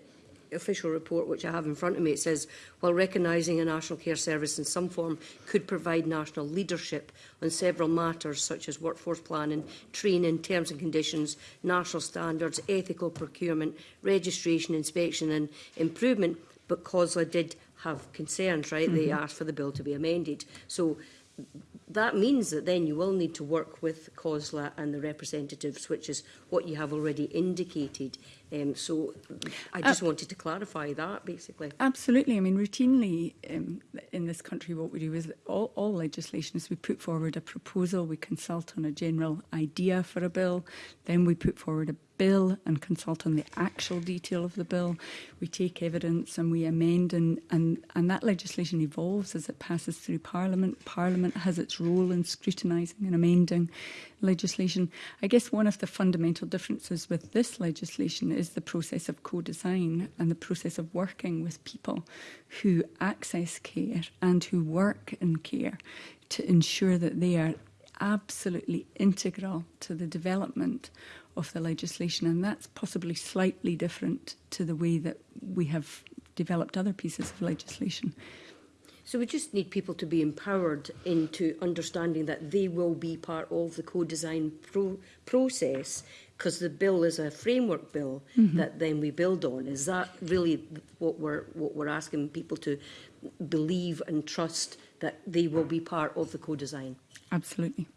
official report which I have in front of me, it says, while recognising a national care service in some form could provide national leadership on several matters such as workforce planning, training, terms and conditions, national standards, ethical procurement, registration, inspection and improvement, but COSLA did have concerns, right? Mm -hmm. They mm-hmm. asked for the bill to be amended. So that means that then you will need to work with COSLA and the representatives, which is what you have already indicated, Um, so I just uh, wanted to clarify that, basically. Absolutely. I mean, routinely um, in this country, what we do is all, all legislation is we put forward a proposal, we consult on a general idea for a bill, then we put forward a bill and consult on the actual detail of the bill. We take evidence and we amend and, and, and that legislation evolves as it passes through Parliament. Parliament has its role in scrutinising and amending legislation. I guess one of the fundamental differences with this legislation is the process of co-design and the process of working with people who access care and who work in care to ensure that they are absolutely integral to the development of the legislation and that's possibly slightly different to the way that we have developed other pieces of legislation. So we just need people to be empowered into understanding that they will be part of the co-design pro process because the bill is a framework bill mm -hmm. that then we build on. Is that really what we're, what we're asking people to believe and trust that they will be part of the co-design? Absolutely.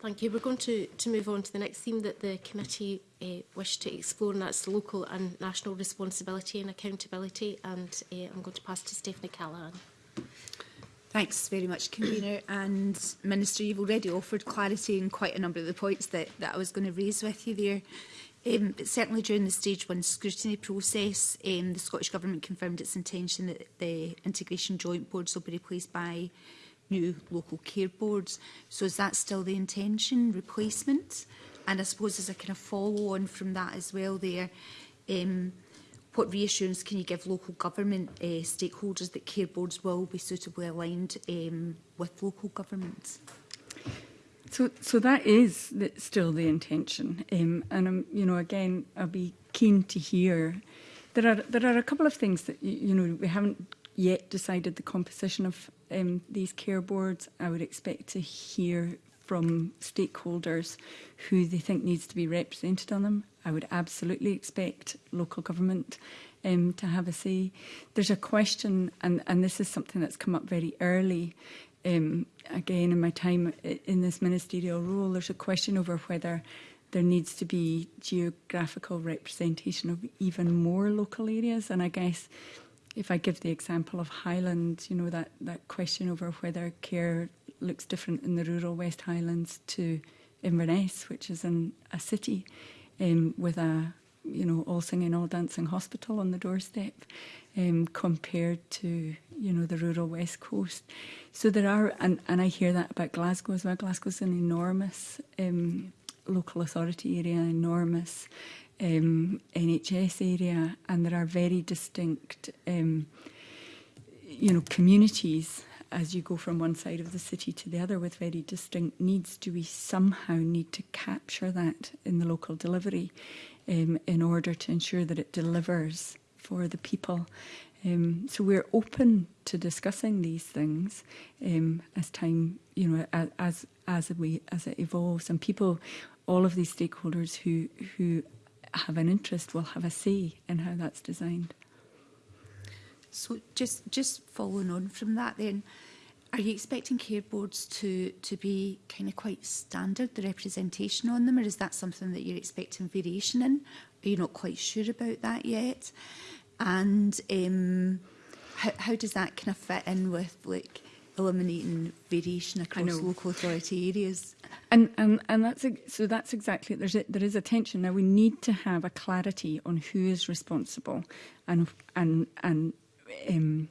Thank you. We're going to, to move on to the next theme that the committee uh, eh, wished to explore, and that's local and national responsibility and accountability. And uh, I'm going to pass to Stephanie Callaghan. Thanks very much, Convener. And Minister, you've already offered clarity in quite a number of the points that, that I was going to raise with you there. Um, but certainly during the stage one scrutiny process, um, the Scottish Government confirmed its intention that the Integration Joint Boards will be replaced by new local care boards. So is that still the intention, replacement? And I suppose as a kind of follow on from that as well there, um, what reassurance can you give local government uh, stakeholders that care boards will be suitably aligned um, with local governments? So, so that is the, still the intention, um, and um, you know, again, I'll be keen to hear. There are there are a couple of things that you know we haven't yet decided the composition of um, these care boards, I would expect to hear from stakeholders who they think needs to be represented on them. I would absolutely expect local government um, to have a say. There's a question, and, and this is something that's come up very early, um, again in my time uh, in this ministerial role, there's a question over whether there needs to be geographical representation of even more local areas. And I guess if I give the example of Highland, you know, that, that question over whether care looks different in the rural West Highlands to Inverness, which is in a city um, with a, you know, all singing, all dancing hospital on the doorstep um, compared to, you know, the rural West Coast. So there are, and, and I hear that about Glasgow as well. Glasgow's an enormous um, local authority area, enormous um, NHS area, and there are very distinct, um, you know, communities as you go from one side of the city to the other with very distinct needs. Do we somehow need to capture that in the local delivery um, in order to ensure that it delivers for the people? Um, so we're open to discussing these things um, as time, you know, as as as we as it evolves, and people, all of these stakeholders who who have an interest will have a say in how that's designed. So just just following on from that then, are you expecting care boards to, to be kind of quite standard, the representation on them, or is that something that you're expecting variation in? Are you not quite sure about that yet? And um, how, how does that kind of fit in with like eliminating variation across local authority areas. And, and, um, and that's, so that's exactly There's a, there is a tension. Now, we need to have a clarity on who is responsible and, and, and um,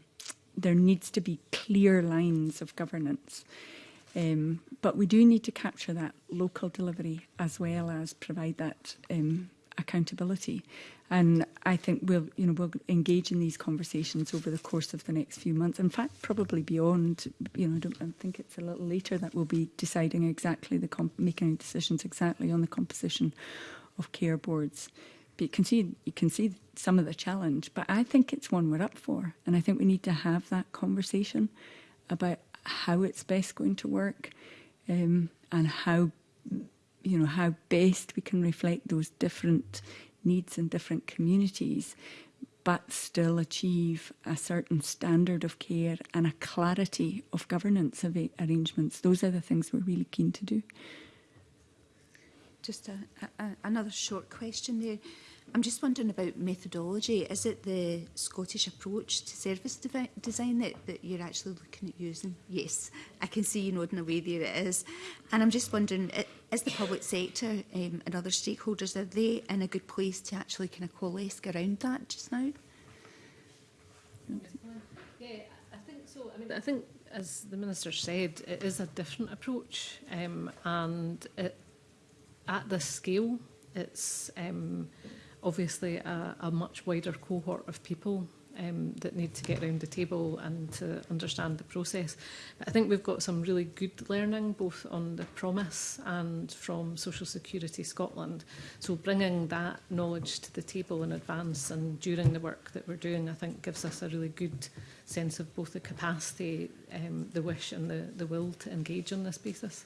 there needs to be clear lines of governance. Um, but we do need to capture that local delivery as well as provide that um, accountability. And I think we'll, you know, we'll engage in these conversations over the course of the next few months. In fact, probably beyond. You know, I don't I think it's a little later that we'll be deciding exactly the making decisions exactly on the composition of care boards. But you can see you can see some of the challenge, but I think it's one we're up for, and I think we need to have that conversation about how it's best going to work um, and how you know, how best we can reflect those different needs in different communities, but still achieve a certain standard of care and a clarity of governance of arrangements. Those are the things we're really keen to do. Just a, a, another short question there. I'm just wondering about methodology. Is it the Scottish approach to service de design that, that you're actually looking at using? Yes, I can see you nodding away there it is. And I'm just wondering, is the public sector um, and other stakeholders, are they in a good place to actually kind of coalesce around that just now? Yeah, I think so. I mean, I think, as the Minister said, it is a different approach um, and it, at this scale, it's um, obviously a, a much wider cohort of people um, that need to get around the table and to understand the process. But I think we've got some really good learning both on the promise and from Social Security Scotland. So bringing that knowledge to the table in advance and during the work that we're doing, I think gives us a really good sense of both the capacity, um, the wish and the, the will to engage on this basis.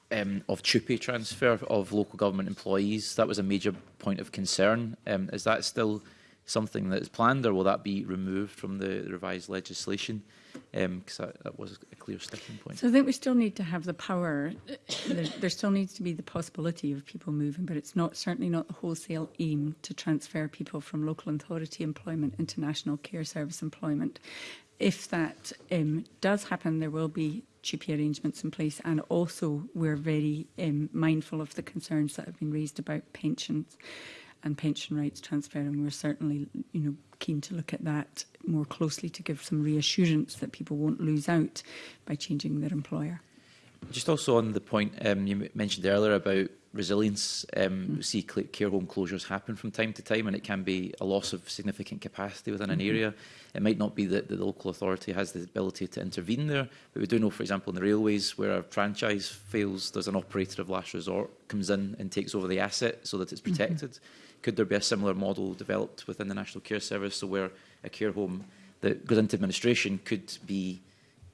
um, of TUPE transfer of local government employees. That was a major point of concern. Um, is that still something that is planned or will that be removed from the revised legislation? because um, that, that, was a clear sticking point. So I think we still need to have the power. there, there, still needs to be the possibility of people moving, but it's not certainly not the wholesale aim to transfer people from local authority employment into national care service employment. If that um, does happen, there will be GP arrangements in place, and also we're very um, mindful of the concerns that have been raised about pensions and pension rights transfer. And we're certainly, you know, keen to look at that more closely to give some reassurance that people won't lose out by changing their employer. Just also on the point um, you mentioned earlier about resilience, um, mm. see care home closures happen from time to time and it can be a loss of significant capacity within mm -hmm. an mm-hmm. area. It might not be that the local authority has the ability to intervene there, but we do know, for example, in the railways where a franchise fails, there's an operator of last resort comes in and takes over the asset so that it's mm-hmm. protected. Mm -hmm could there be a similar model developed within the National Care Service so where a care home that goes into administration could be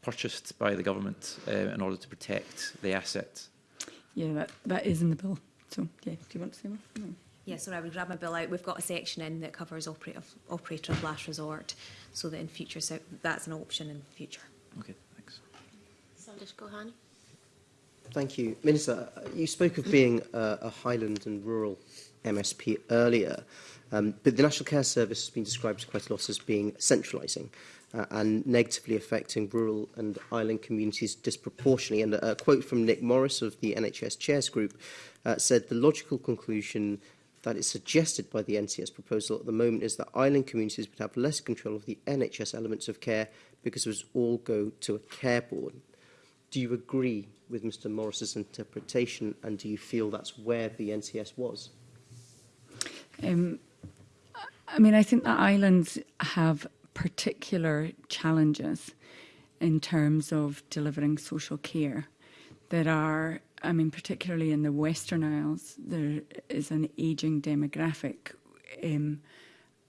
purchased by the government uh, in order to protect the asset? Yeah, that, that is in the bill. So, yeah, do you want to say more? No. Yeah, sorry, I would grab my bill out. We've got a section in that covers operator, operator of last resort, so that in future, so that's an option in future. Okay, thanks. Sandesh Gohani. Thank you. Minister, you spoke of being a, a Highland and rural MSP earlier. Um, but the National Care Service has been described quite a lot as being centralising uh, and negatively affecting rural and island communities disproportionately. And a quote from Nick Morris of the NHS Chairs Group uh, said the logical conclusion that is suggested by the NCS proposal at the moment is that island communities would have less control of the NHS elements of care because it would all go to a care board. Do you agree with Mr Morris's interpretation and do you feel that's where the NCS was? Um, I mean, I think the islands have particular challenges in terms of delivering social care that are, I mean, particularly in the Western Isles, there is an ageing demographic um,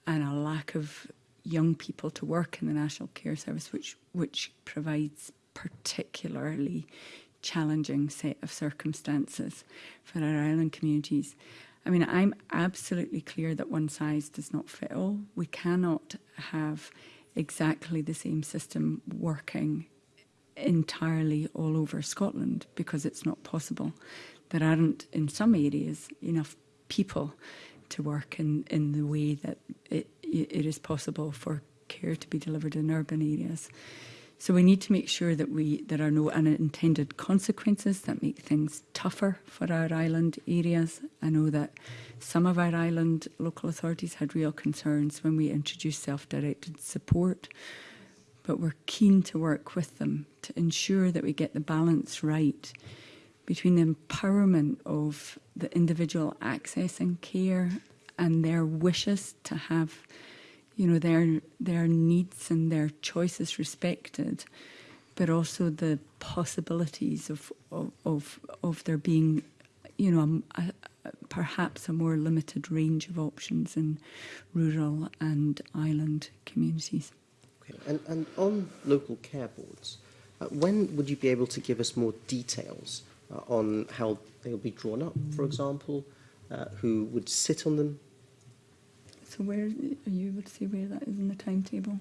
and a lack of young people to work in the National Care Service, which which provides particularly challenging set of circumstances for our island communities. I mean, I'm absolutely clear that one size does not fit all. We cannot have exactly the same system working entirely all over Scotland because it's not possible. There aren't, in some areas, enough people to work in, in the way that it, it is possible for care to be delivered in urban areas. So we need to make sure that we there are no unintended consequences that make things tougher for our island areas. I know that some of our island local authorities had real concerns when we introduced self-directed support, but we're keen to work with them to ensure that we get the balance right between the empowerment of the individual accessing care and their wishes to have you know, their, their needs and their choices respected, but also the possibilities of, of, of, of there being, you know, a, a, perhaps a more limited range of options in rural and island communities. Okay. And, and on local care boards, uh, when would you be able to give us more details uh, on how they'll be drawn up, for example, uh, who would sit on them, So where are you able to see where that is in the timetable?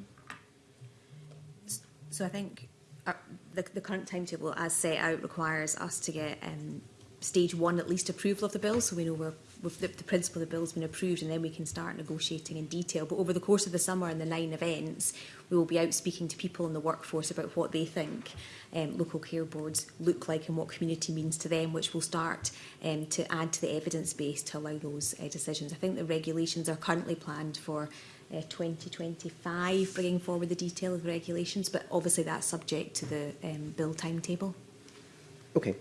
So I think our, uh, the, the current timetable as set out requires us to get um, stage one at least approval of the bill so we know we're with the, the principle of the bill's been approved and then we can start negotiating in detail. But over the course of the summer and the nine events, we will be out speaking to people in the workforce about what they think um, local care boards look like and what community means to them, which will start um, to add to the evidence base to allow those uh, decisions. I think the regulations are currently planned for uh, 2025, bringing forward the detail of the regulations, but obviously that's subject to the um, bill timetable. Okay.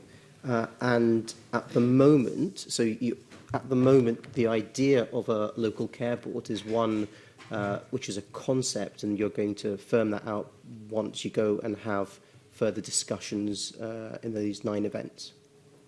Uh, and at the moment, so you, At the moment, the idea of a local care board is one uh, which is a concept, and you're going to firm that out once you go and have further discussions uh, in these nine events.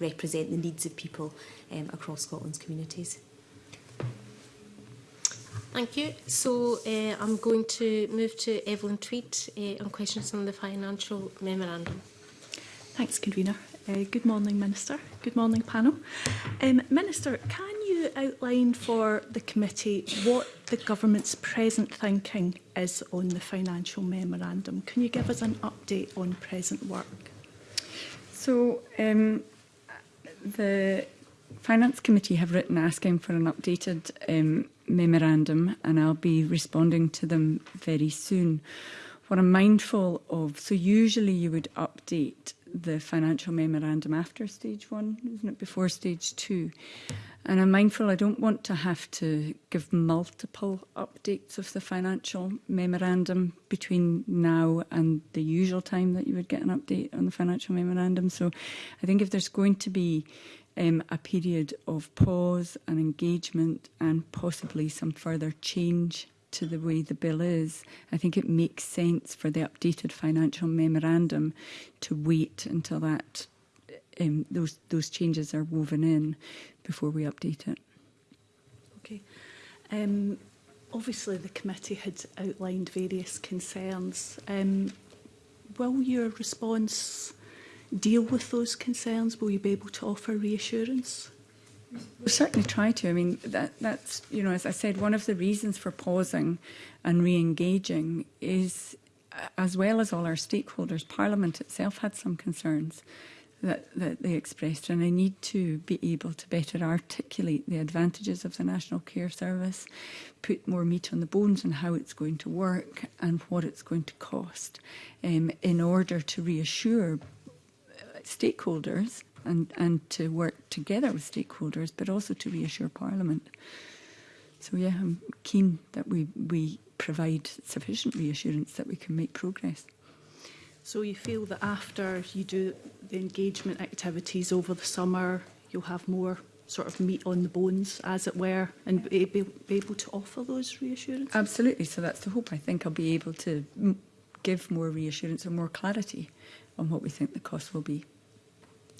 represent the needs of people um, across Scotland's communities. Thank you. So uh, I'm going to move to Evelyn Tweed uh, on questions on the financial memorandum. Thanks, Convener. Uh, good morning, Minister. Good morning, panel. Um, Minister, can you outline for the committee what the government's present thinking is on the financial memorandum? Can you give us an update on present work? So, um, the Finance Committee have written asking for an updated um, memorandum and I'll be responding to them very soon. What I'm mindful of, so usually you would update the financial memorandum after stage one, isn't it, before stage two? And I'm mindful I don't want to have to give multiple updates of the financial memorandum between now and the usual time that you would get an update on the financial memorandum. So I think if there's going to be um, a period of pause and engagement and possibly some further change to the way the bill is, I think it makes sense for the updated financial memorandum to wait until that um, those those changes are woven in before we update it. Okay. Um, obviously, the committee had outlined various concerns. Um, will your response deal with those concerns? Will you be able to offer reassurance? We'll certainly try to. I mean, that, that's, you know, as I said, one of the reasons for pausing and re-engaging is, uh, as well as all our stakeholders, Parliament itself had some concerns that, that they expressed, and I need to be able to better articulate the advantages of the National Care Service, put more meat on the bones on how it's going to work and what it's going to cost um, in order to reassure uh, stakeholders and, and to work together with stakeholders, but also to reassure Parliament. So yeah, I'm keen that we, we provide sufficient reassurance that we can make progress. So you feel that after you do the engagement activities over the summer, you'll have more sort of meat on the bones, as it were, and be, be, be able to offer those reassurances? Absolutely. So that's the hope. I think I'll be able to give more reassurance and more clarity on what we think the cost will be.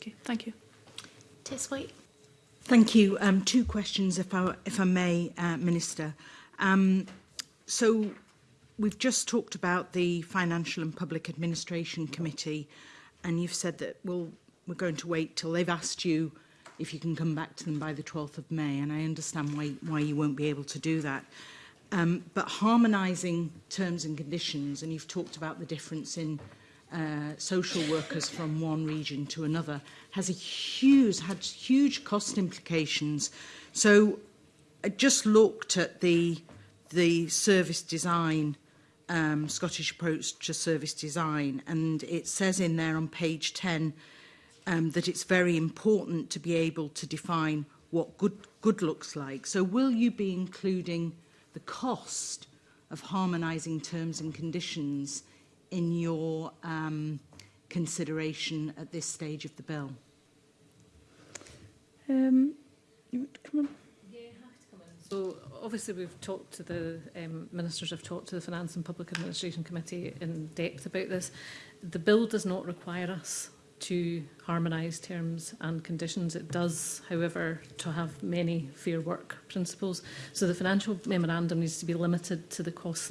Okay, thank you. Tess White. Thank you. Um, two questions, if I, if I may, uh, Minister. Um, so we've just talked about the Financial and Public Administration Committee, and you've said that well, we're going to wait till they've asked you if you can come back to them by the 12th of May, and I understand why, why you won't be able to do that. Um, but harmonising terms and conditions, and you've talked about the difference in uh, social workers from one region to another has a huge, had huge cost implications. So I just looked at the, the service design, um, Scottish approach to service design, and it says in there on page 10 um, that it's very important to be able to define what good, good looks like. So will you be including the cost of harmonizing terms and conditions in your um, consideration at this stage of the bill? Um, you would come on. So obviously we've talked to the um, ministers, have talked to the Finance and Public Administration Committee in depth about this. The bill does not require us to harmonise terms and conditions. It does, however, to have many fair work principles. So the financial memorandum needs to be limited to the costs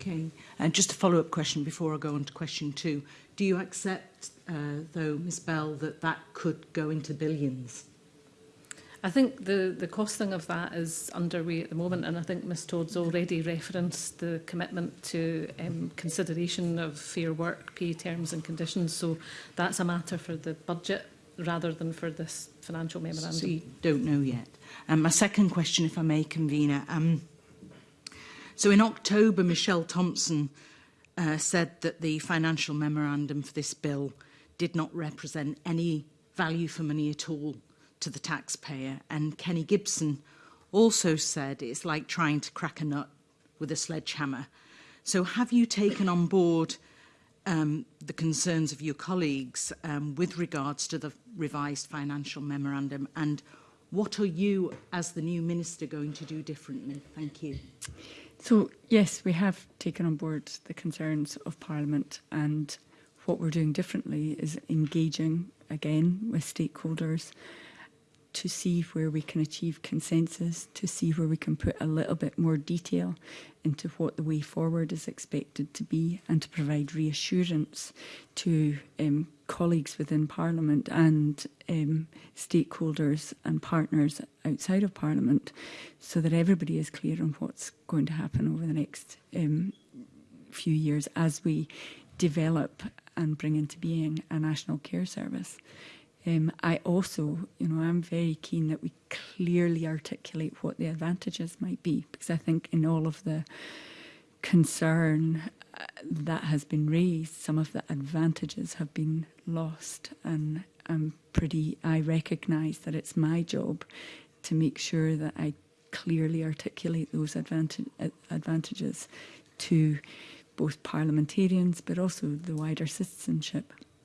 Okay. And just a follow-up question before I go on to question two. Do you accept, uh, though, Ms Bell, that that could go into billions? I think the, the costing of that is underway at the moment, and I think Ms Todd's already referenced the commitment to um, consideration of fair work, pay terms and conditions, so that's a matter for the budget rather than for this financial memorandum. So you don't know yet. Um, my second question, if I may, convener. Um, so in October, Michelle Thompson uh, said that the financial memorandum for this bill did not represent any value for money at all to the taxpayer. And Kenny Gibson also said it's like trying to crack a nut with a sledgehammer. So have you taken on board um, the concerns of your colleagues um, with regards to the revised financial memorandum and what are you as the new minister going to do differently? Thank you. So yes, we have taken on board the concerns of Parliament and what we're doing differently is engaging again with stakeholders to see where we can achieve consensus, to see where we can put a little bit more detail into what the way forward is expected to be and to provide reassurance to um, colleagues within Parliament and um, stakeholders and partners outside of Parliament so that everybody is clear on what's going to happen over the next um, few years as we develop and bring into being a national care service. Um, I also, you know, I'm very keen that we clearly articulate what the advantages might be, because I think in all of the concern uh, that has been raised, some of the advantages have been lost. And I'm pretty, I recognise that it's my job to make sure that I clearly articulate those advantage, uh, advantages to both parliamentarians but also the wider citizenship.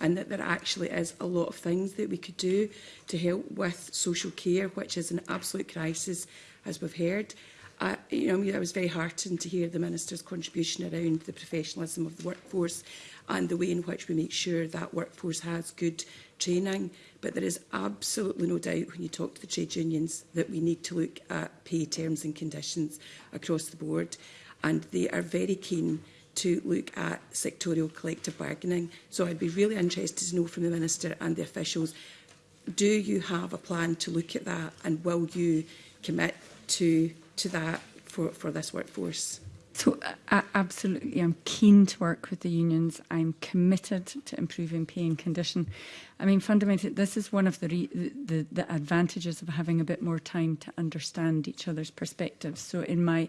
and that there actually is a lot of things that we could do to help with social care, which is an absolute crisis, as we've heard. I, you know, I was very heartened to hear the Minister's contribution around the professionalism of the workforce and the way in which we make sure that workforce has good training. But there is absolutely no doubt when you talk to the trade unions that we need to look at pay terms and conditions across the board. And they are very keen to look at sectorial collective bargaining. So I'd be really interested to know from the Minister and the officials, do you have a plan to look at that and will you commit to, to that for, for this workforce? So uh, absolutely, I'm keen to work with the unions. I'm committed to improving pay and condition. I mean, fundamentally, this is one of the, re the, the advantages of having a bit more time to understand each other's perspectives. So in my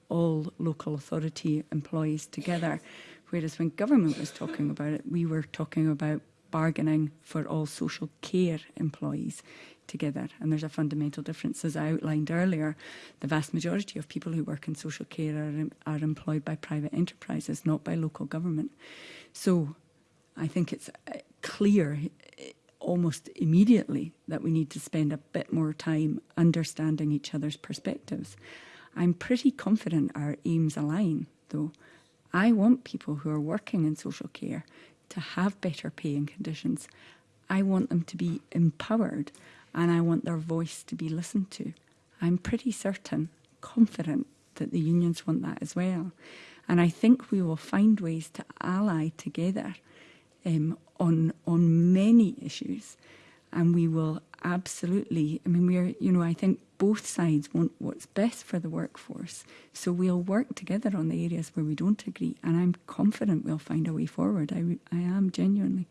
all local authority employees together. Whereas when government was talking about it, we were talking about bargaining for all social care employees together. And there's a fundamental difference. As I outlined earlier, the vast majority of people who work in social care are, are employed by private enterprises, not by local government. So I think it's uh, clear uh, almost immediately that we need to spend a bit more time understanding each other's perspectives. I'm pretty confident our aims align, though. I want people who are working in social care to have better paying conditions. I want them to be empowered and I want their voice to be listened to. I'm pretty certain, confident that the unions want that as well. And I think we will find ways to ally together um, on, on many issues. And we will absolutely, I mean, we're, you know, I think both sides want what's best for the workforce. So we'll work together on the areas where we don't agree, and I'm confident we'll find a way forward. I, I am genuinely.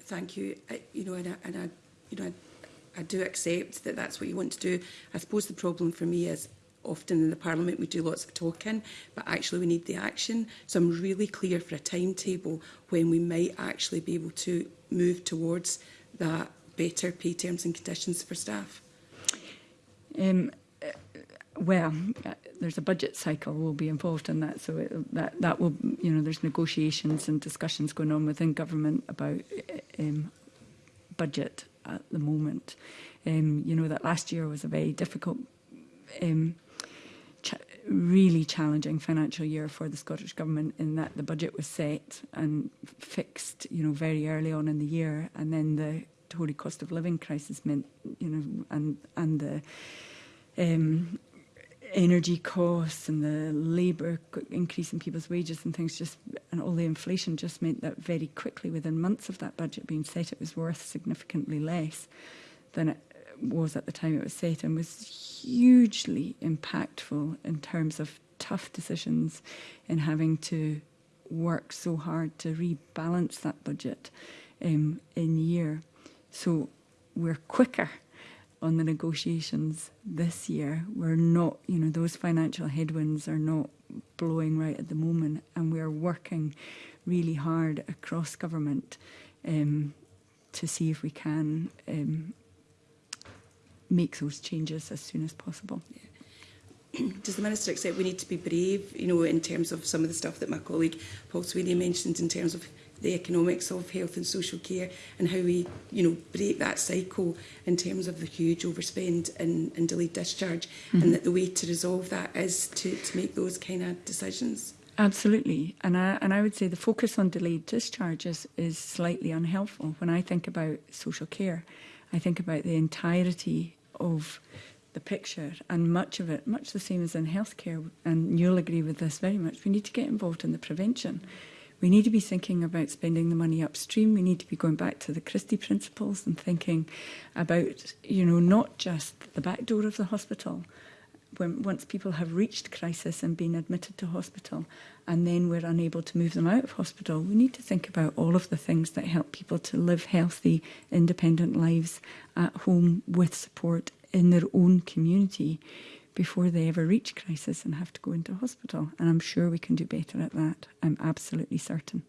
Thank you. I, you know, and I, and I you know, I, I do accept that that's what you want to do. I suppose the problem for me is often in the Parliament we do lots of talking, but actually we need the action. So I'm really clear for a timetable when we might actually be able to move towards that better pay terms and conditions for staff. Um, well, uh, there's a budget cycle will be involved in that, so it, that that will you know there's negotiations and discussions going on within government about e, um, budget at the moment. Um, you know that last year was a very difficult, um, ch- really challenging financial year for the Scottish government in that the budget was set and fixed, you know, very early on in the year, and then the Tory cost of living crisis meant, you know, and and the um, energy costs and the labour increase in people's wages and things just and all the inflation just meant that very quickly within months of that budget being set it was worth significantly less than it was at the time it was set and was hugely impactful in terms of tough decisions in having to work so hard to rebalance that budget um, in year So we're quicker on the negotiations this year. We're not, you know, those financial headwinds are not blowing right at the moment, and we are working really hard across government um, to see if we can um, make those changes as soon as possible. Yeah. Does the Minister accept we need to be brave, you know, in terms of some of the stuff that my colleague Paul Sweeney mentioned in terms of the economics of health and social care and how we, you know, break that cycle in terms of the huge overspend and, and delayed discharge mm -hmm. and mm-hmm. that the way to resolve that is to, to make those kind of decisions. Absolutely. And I, and I would say the focus on delayed discharges is slightly unhelpful. When I think about social care, I think about the entirety of the picture and much of it, much the same as in healthcare, and you'll agree with this very much, we need to get involved in the prevention. We need to be thinking about spending the money upstream. We need to be going back to the Christie principles and thinking about, you know, not just the back door of the hospital, when once people have reached crisis and been admitted to hospital and then we're unable to move them out of hospital we need to think about all of the things that help people to live healthy independent lives at home with support in their own community before they ever reach crisis and have to go into hospital. And I'm sure we can do better at that. I'm absolutely certain.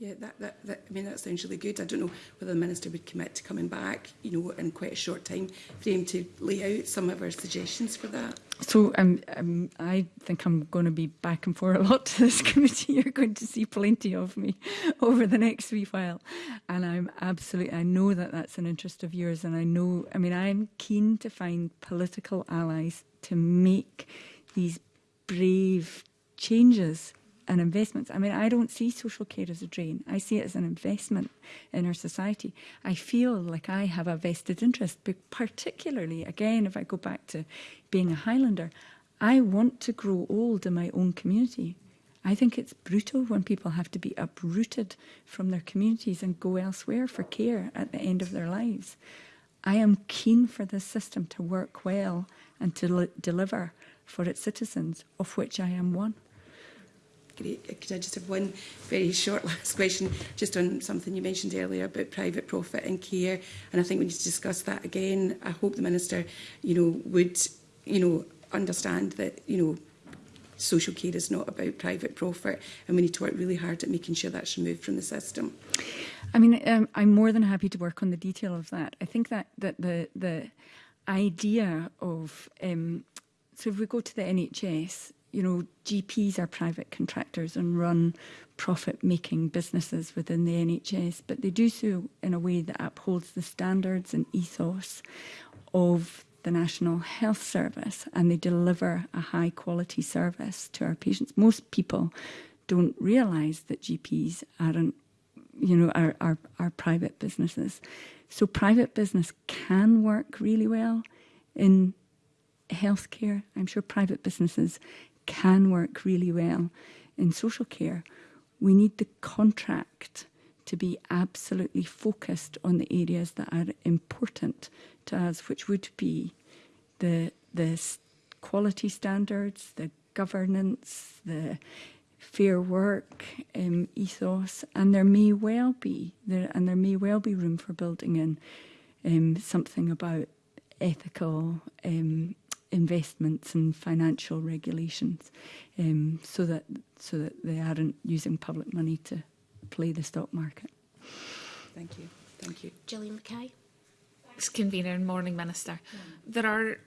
Yeah, that, that, that, I mean, that sounds really good. I don't know whether the Minister would commit to coming back, you know, in quite a short time frame to lay out some of our suggestions for that. So um, um, I think I'm going to be back and forth a lot to this committee. You're going to see plenty of me over the next wee while. And I'm absolutely, I know that that's an interest of yours. And I know, I mean, I'm keen to find political allies to make these brave changes and investments. I mean, I don't see social care as a drain. I see it as an investment in our society. I feel like I have a vested interest, particularly, again, if I go back to being a Highlander, I want to grow old in my own community. I think it's brutal when people have to be uprooted from their communities and go elsewhere for care at the end of their lives. I am keen for this system to work well and to deliver for its citizens, of which I am one. great. Could I just have one very short last question, just on something you mentioned earlier about private profit and care, and I think we need to discuss that again. I hope the minister, you know, would, you know, understand that, you know, social care is not about private profit and we need to work really hard at making sure that's removed from the system. I mean, um, I'm more than happy to work on the detail of that. I think that, that the, the idea of, um, so if we go to the NHS, you know, GPs are private contractors and run profit-making businesses within the NHS, but they do so in a way that upholds the standards and ethos of the National Health Service and they deliver a high quality service to our patients. Most people don't realise that GPs aren't, you know, are, are, are private businesses. So private business can work really well in healthcare. I'm sure private businesses can work really well in social care, we need the contract to be absolutely focused on the areas that are important to us, which would be the, the quality standards, the governance, the fair work um, ethos, and there may well be there, and there may well be room for building in um, something about ethical um, investments and financial regulations um, so that so that they aren't using public money to play the stock market. Thank you. Thank you. Gillian Mackay. Thanks, Convener and Morning Minister. Mm. There are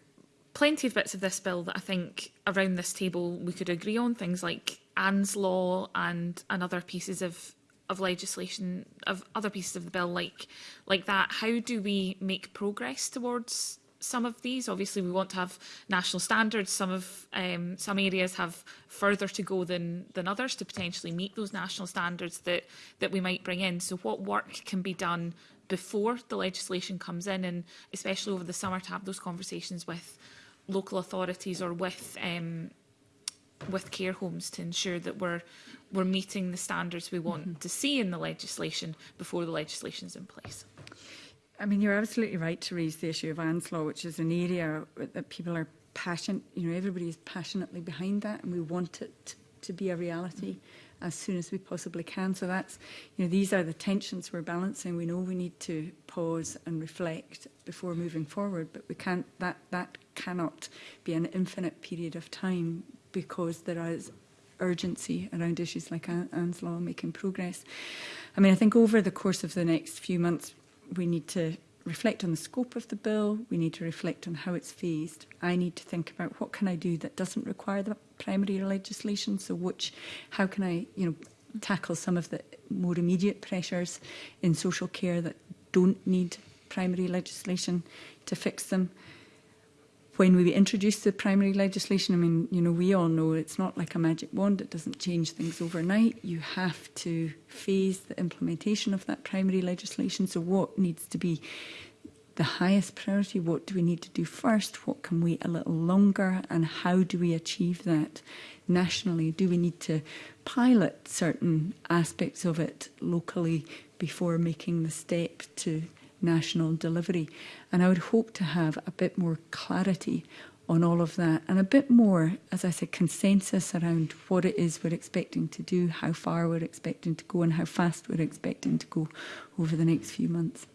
plenty of bits of this bill that I think around this table we could agree on, things like Anne's Law and, and other pieces of, of legislation, of other pieces of the bill like, like that. How do we make progress towards some of these. Obviously, we want to have national standards. Some of um, some areas have further to go than than others to potentially meet those national standards that that we might bring in. So, what work can be done before the legislation comes in, and especially over the summer, to have those conversations with local authorities or with um, with care homes to ensure that we're we're meeting the standards we want mm -hmm. to see in the legislation before the legislation is in place. I mean, you're absolutely right to raise the issue of Anslaw, which is an area that people are passionate, you know, everybody is passionately behind that and we want it to be a reality as soon as we possibly can. So that's, you know, these are the tensions we're balancing. We know we need to pause and reflect before moving forward, but we can't, that, that cannot be an infinite period of time because there is urgency around issues like Anslaw making progress. I mean, I think over the course of the next few months, we need to reflect on the scope of the bill, we need to reflect on how it's phased. I need to think about what can I do that doesn't require the primary legislation, so which, how can I, you know, tackle some of the more immediate pressures in social care that don't need primary legislation to fix them when we introduced the primary legislation, I mean, you know, we all know it's not like a magic wand. It doesn't change things overnight. You have to phase the implementation of that primary legislation. So what needs to be the highest priority? What do we need to do first? What can wait a little longer? And how do we achieve that nationally? Do we need to pilot certain aspects of it locally before making the step to national delivery. And I would hope to have a bit more clarity on all of that and a bit more, as I said, consensus around what it is we're expecting to do, how far we're expecting to go and how fast we're expecting to go over the next few months.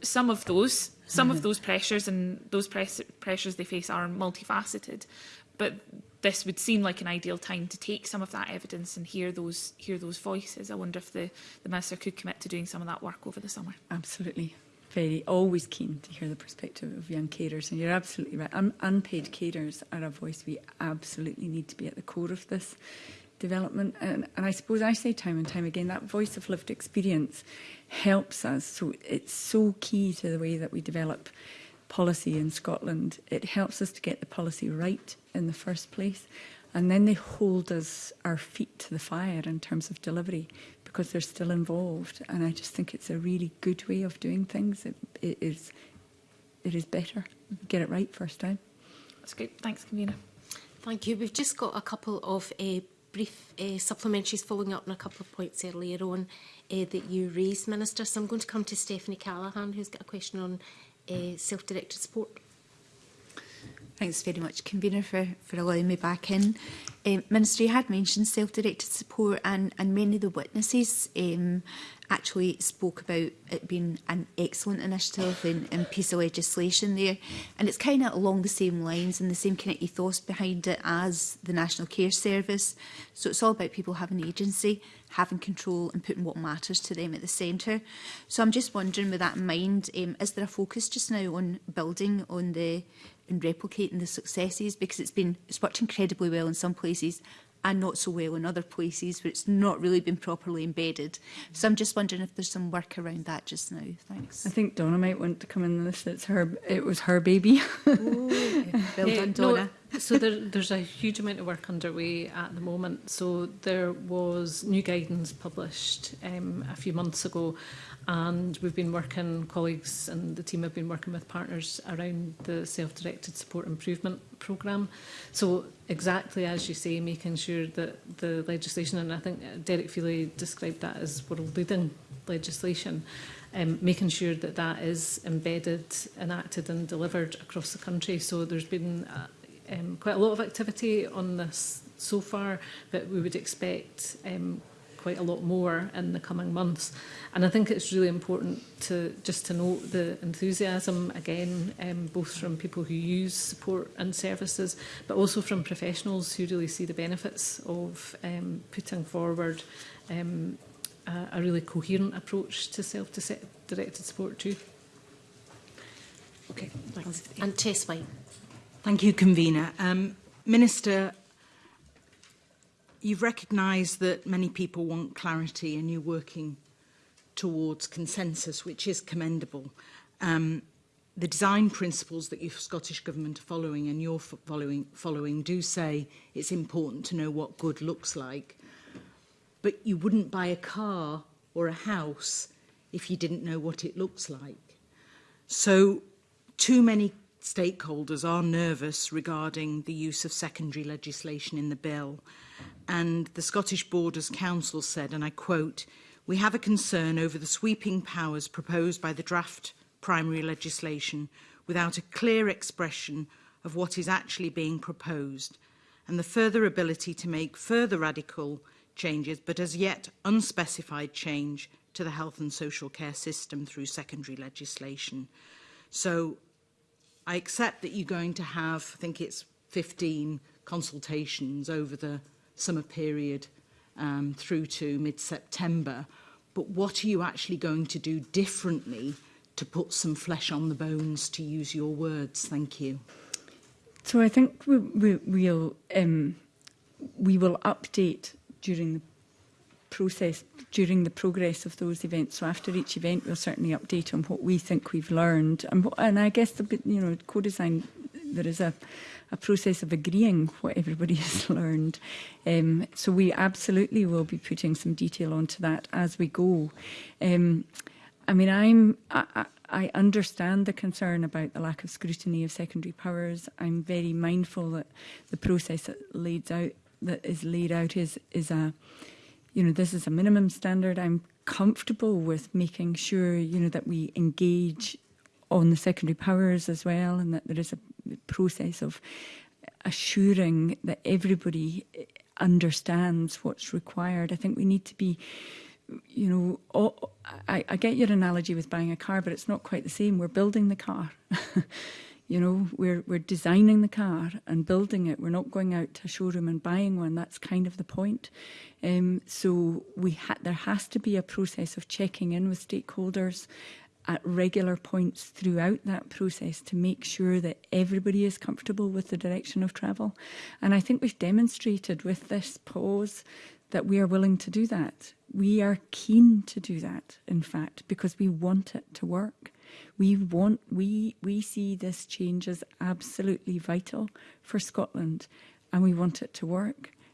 some of those some of mm-hmm. those pressures and those press pressures they face are multifaceted but this would seem like an ideal time to take some of that evidence and hear those hear those voices. I wonder if the, the Minister could commit to doing some of that work over the summer. Absolutely. Very always keen to hear the perspective of young carers, and you're absolutely right. Un unpaid carers are a voice we absolutely need to be at the core of this development. And, and I suppose I say time and time again that voice of lived experience helps us. So it's so key to the way that we develop policy in Scotland. It helps us to get the policy right in the first place. And then they hold us, our feet to the fire in terms of delivery because they're still involved. And I just think it's a really good way of doing things. It, it is it is better. Get it right first time. That's good. Thanks, Convener. Thank you. We've just got a couple of uh, brief uh, supplementaries following up on a couple of points earlier on uh, that you raised, Minister. So I'm going to come to Stephanie Callahan, who's got a question on uh, self-directed support. Thanks very much, Convener, for, for allowing me back in. Um, Ministry had mentioned self-directed support and, and many of the witnesses um, actually spoke about it being an excellent initiative and, and piece of legislation there. And it's kind of along the same lines and the same kind of ethos behind it as the National Care Service. So it's all about people having agency having control and putting what matters to them at the centre. So I'm just wondering, with that in mind, um, is there a focus just now on building on the and replicating the successes because it's been it's worked incredibly well in some places and not so well in other places where it's not really been properly embedded. So I'm just wondering if there's some work around that just now. Thanks. I think Donna might want to come in this. It's her. It was her baby. Ooh, well yeah, done, Donna. No, so there, there's a huge amount of work underway at the moment. So there was new guidance published um, a few months ago and we've been working, colleagues and the team have been working with partners around the self-directed support improvement programme. So exactly as you say, making sure that the legislation, and I think Derek Feely described that as world leading legislation, um, making sure that that is embedded, enacted and delivered across the country. So there's been a, um, quite a lot of activity on this so far, but we would expect um, quite a lot more in the coming months. And I think it's really important to just to note the enthusiasm again, um, both from people who use support and services, but also from professionals who really see the benefits of um, putting forward um, a, a really coherent approach to self-directed support too. Okay, thanks. And Tess White. Thank you, Convener. Um, Minister, you've recognised that many people want clarity and you're working towards consensus, which is commendable. Um, the design principles that your Scottish Government are following and you're following, following do say it's important to know what good looks like. But you wouldn't buy a car or a house if you didn't know what it looks like. So too many stakeholders are nervous regarding the use of secondary legislation in the bill. And the Scottish Borders Council said, and I quote, we have a concern over the sweeping powers proposed by the draft primary legislation without a clear expression of what is actually being proposed and the further ability to make further radical changes but as yet unspecified change to the health and social care system through secondary legislation. So I accept that you're going to have, I think it's 15 consultations over the summer period um, through to mid-September, but what are you actually going to do differently to put some flesh on the bones, to use your words? Thank you. So I think we, we, we'll, um, we will update during the process during the progress of those events. So after each event, we'll certainly update on what we think we've learned. And, and I guess, the, you know, co-design, there is a, a process of agreeing what everybody has learned. Um, so we absolutely will be putting some detail onto that as we go. Um, I mean, I'm... I, I, I understand the concern about the lack of scrutiny of secondary powers. I'm very mindful that the process that leads out that is laid out is is a you know, this is a minimum standard. I'm comfortable with making sure, you know, that we engage on the secondary powers as well and that there is a process of assuring that everybody eh, understands what's required. I think we need to be you know, all, I, I get your analogy with buying a car, but it's not quite the same. We're building the car. You know, we're, we're designing the car and building it. We're not going out to a showroom and buying one. That's kind of the point. Um, so we ha there has to be a process of checking in with stakeholders at regular points throughout that process to make sure that everybody is comfortable with the direction of travel. And I think we've demonstrated with this pause that we are willing to do that. We are keen to do that, in fact, because we want it to work. We want, we, we see this change as absolutely vital for Scotland and we want it to work.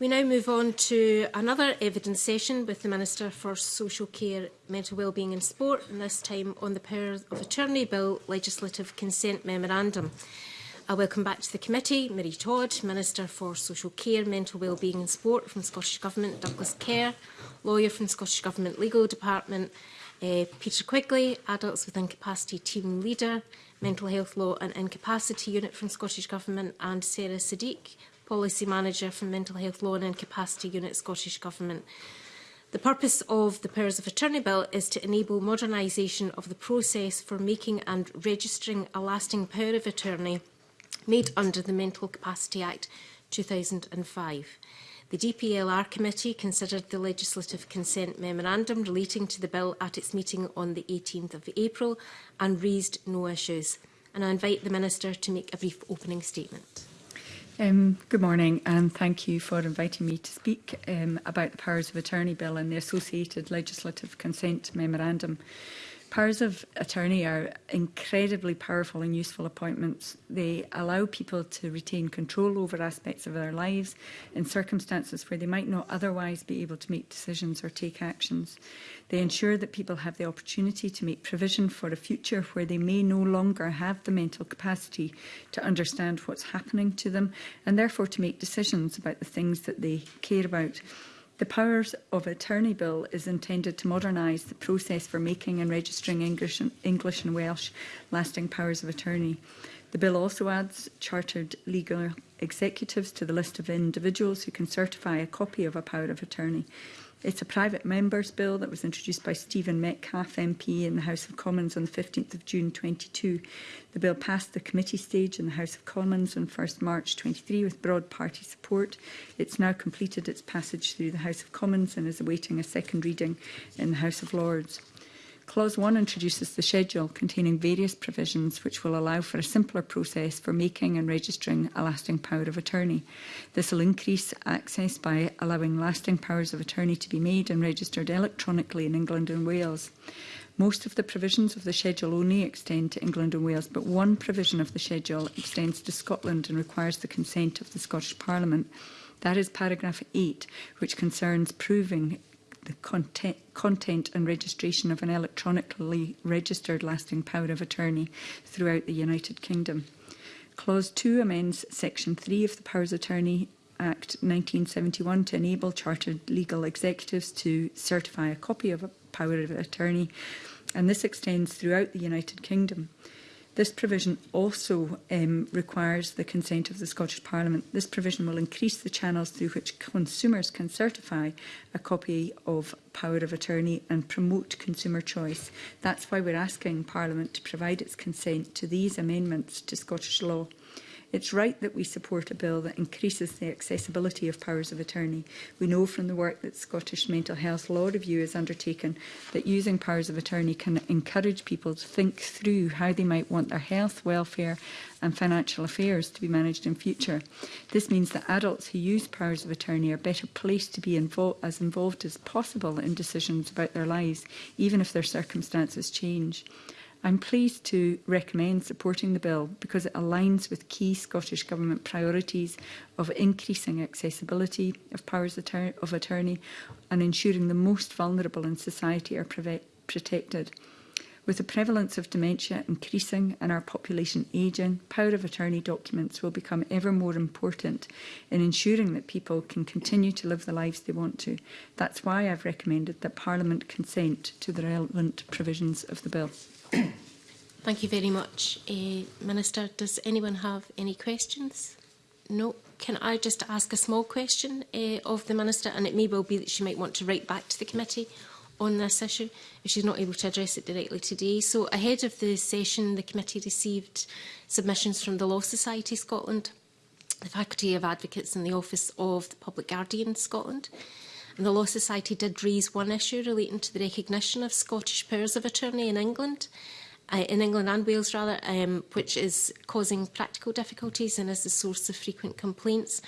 We now move on to another evidence session with the Minister for Social Care, Mental Wellbeing and Sport, and this time on the Power of Attorney Bill Legislative Consent Memorandum. I welcome back to the committee Marie Todd, Minister for Social Care, Mental Wellbeing and Sport from Scottish Government, Douglas Kerr, lawyer from Scottish Government Legal Department, uh, Peter Quigley, Adults with Incapacity Team Leader, Mental Health Law and Incapacity Unit from Scottish Government, and Sarah Sadiq, Policy Manager for Mental Health Law and Incapacity Unit, Scottish Government. The purpose of the Powers of Attorney Bill is to enable modernisation of the process for making and registering a lasting power of attorney made under the Mental Capacity Act 2005. The DPLR committee considered the legislative consent memorandum relating to the bill at its meeting on the 18th of April and raised no issues. And I invite the Minister to make a brief opening statement. Um, good morning and thank you for inviting me to speak um, about the Powers of Attorney Bill and the associated legislative consent memorandum. Powers of attorney are incredibly powerful and useful appointments. They allow people to retain control over aspects of their lives in circumstances where they might not otherwise be able to make decisions or take actions. They ensure that people have the opportunity to make provision for a future where they may no longer have the mental capacity to understand what's happening to them and therefore to make decisions about the things that they care about. The Powers of Attorney Bill is intended to modernise the process for making and registering English and, English and Welsh lasting powers of attorney. The bill also adds chartered legal executives to the list of individuals who can certify a copy of a power of attorney. It's a private member's bill that was introduced by Stephen Metcalf MP in the House of Commons on the 15th of June 22. The bill passed the committee stage in the House of Commons on 1st March 23 with broad party support. It's now completed its passage through the House of Commons and is awaiting a second reading in the House of Lords. Clause 1 introduces the schedule containing various provisions which will allow for a simpler process for making and registering a lasting power of attorney. This will increase access by allowing lasting powers of attorney to be made and registered electronically in England and Wales. Most of the provisions of the schedule only extend to England and Wales, but one provision of the schedule extends to Scotland and requires the consent of the Scottish Parliament. That is paragraph 8, which concerns proving the content, content and registration of an electronically registered lasting power of attorney throughout the United Kingdom. Clause 2 amends Section 3 of the Powers of Attorney Act 1971 to enable chartered legal executives to certify a copy of a power of attorney and this extends throughout the United Kingdom. This provision also um, requires the consent of the Scottish Parliament. This provision will increase the channels through which consumers can certify a copy of power of attorney and promote consumer choice. That's why we're asking Parliament to provide its consent to these amendments to Scottish law. It's right that we support a bill that increases the accessibility of powers of attorney. We know from the work that Scottish Mental Health Law Review has undertaken that using powers of attorney can encourage people to think through how they might want their health, welfare and financial affairs to be managed in future. This means that adults who use powers of attorney are better placed to be invo as involved as possible in decisions about their lives, even if their circumstances change. I'm pleased to recommend supporting the bill because it aligns with key Scottish Government priorities of increasing accessibility of powers of attorney and ensuring the most vulnerable in society are protected. With the prevalence of dementia increasing and our population ageing, power of attorney documents will become ever more important in ensuring that people can continue to live the lives they want to. That's why I've recommended that Parliament consent to the relevant provisions of the bill. Thank you very much, uh, Minister. Does anyone have any questions? No. Can I just ask a small question uh, of the Minister? And it may well be that she might want to write back to the committee on this issue if she's not able to address it directly today. So ahead of the session, the committee received submissions from the Law Society Scotland, the Faculty of Advocates and the Office of the Public Guardian Scotland. And the Law Society did raise one issue relating to the recognition of Scottish powers of attorney in England, uh, in England and Wales rather, um, which is causing practical difficulties and is the source of frequent complaints.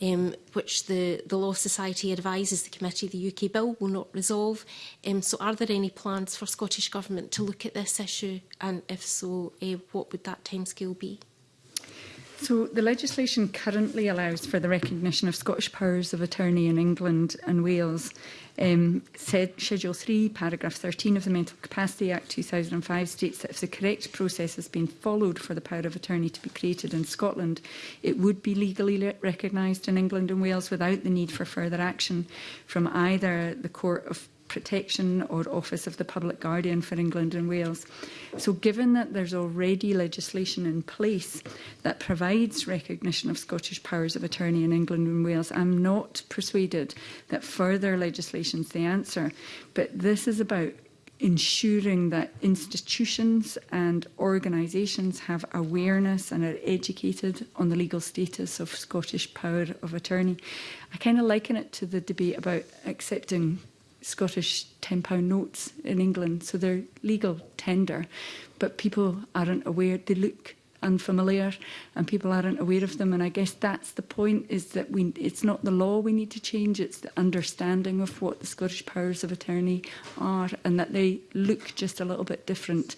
Um, which the, the Law Society advises the committee the UK bill will not resolve. Um, so are there any plans for Scottish Government to look at this issue? And if so, uh, what would that timescale be? So the legislation currently allows for the recognition of Scottish powers of attorney in England and Wales. Um, said Schedule 3, paragraph 13 of the Mental Capacity Act 2005 states that if the correct process has been followed for the power of attorney to be created in Scotland, it would be legally le recognised in England and Wales without the need for further action from either the Court of Protection or Office of the Public Guardian for England and Wales. So given that there's already legislation in place that provides recognition of Scottish powers of attorney in England and Wales, I'm not persuaded that further legislation is the answer. But this is about ensuring that institutions and organisations have awareness and are educated on the legal status of Scottish power of attorney. I kind of liken it to the debate about accepting Scottish £10 notes in England, so they're legal tender, but people aren't aware. They look unfamiliar and people aren't aware of them and I guess that's the point is that we it's not the law we need to change it's the understanding of what the Scottish powers of attorney are and that they look just a little bit different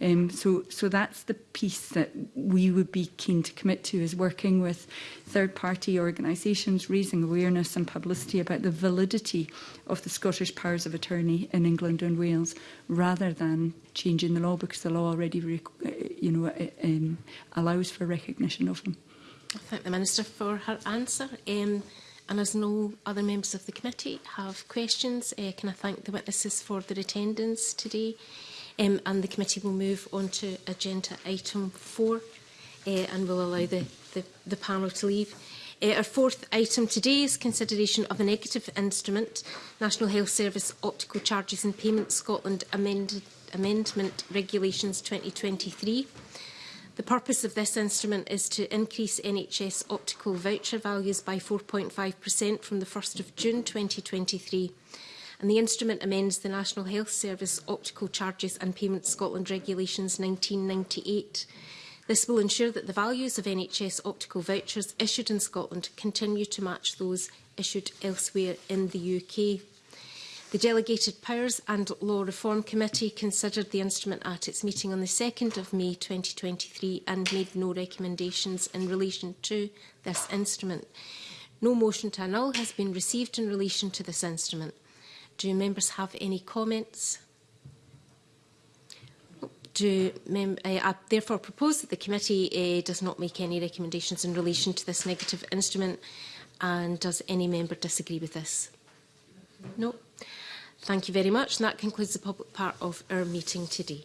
Um, so, so that's the piece that we would be keen to commit to is working with third party organisations, raising awareness and publicity about the validity of the Scottish powers of attorney in England and Wales, rather than changing the law because the law already, uh, you know, uh, um, allows for recognition of them. I thank the Minister for her answer. Um, and as no other members of the committee have questions, uh, can I thank the witnesses for their attendance today? Um, and the committee will move on to agenda item four uh, and will allow the, the, the panel to leave. Uh, our fourth item today is consideration of a negative instrument, National Health Service Optical Charges and Payments Scotland amended, Amendment Regulations 2023. The purpose of this instrument is to increase NHS optical voucher values by 4.5% from the 1st of June 2023 and the instrument amends the National Health Service Optical Charges and Payments Scotland Regulations 1998. This will ensure that the values of NHS optical vouchers issued in Scotland continue to match those issued elsewhere in the UK. The Delegated Powers and Law Reform Committee considered the instrument at its meeting on the 2nd of May 2023 and made no recommendations in relation to this instrument. No motion to annul has been received in relation to this instrument. Do members have any comments? Do mem I, I therefore propose that the committee uh, does not make any recommendations in relation to this negative instrument and does any member disagree with this? No. Thank you very much and that concludes the public part of our meeting today.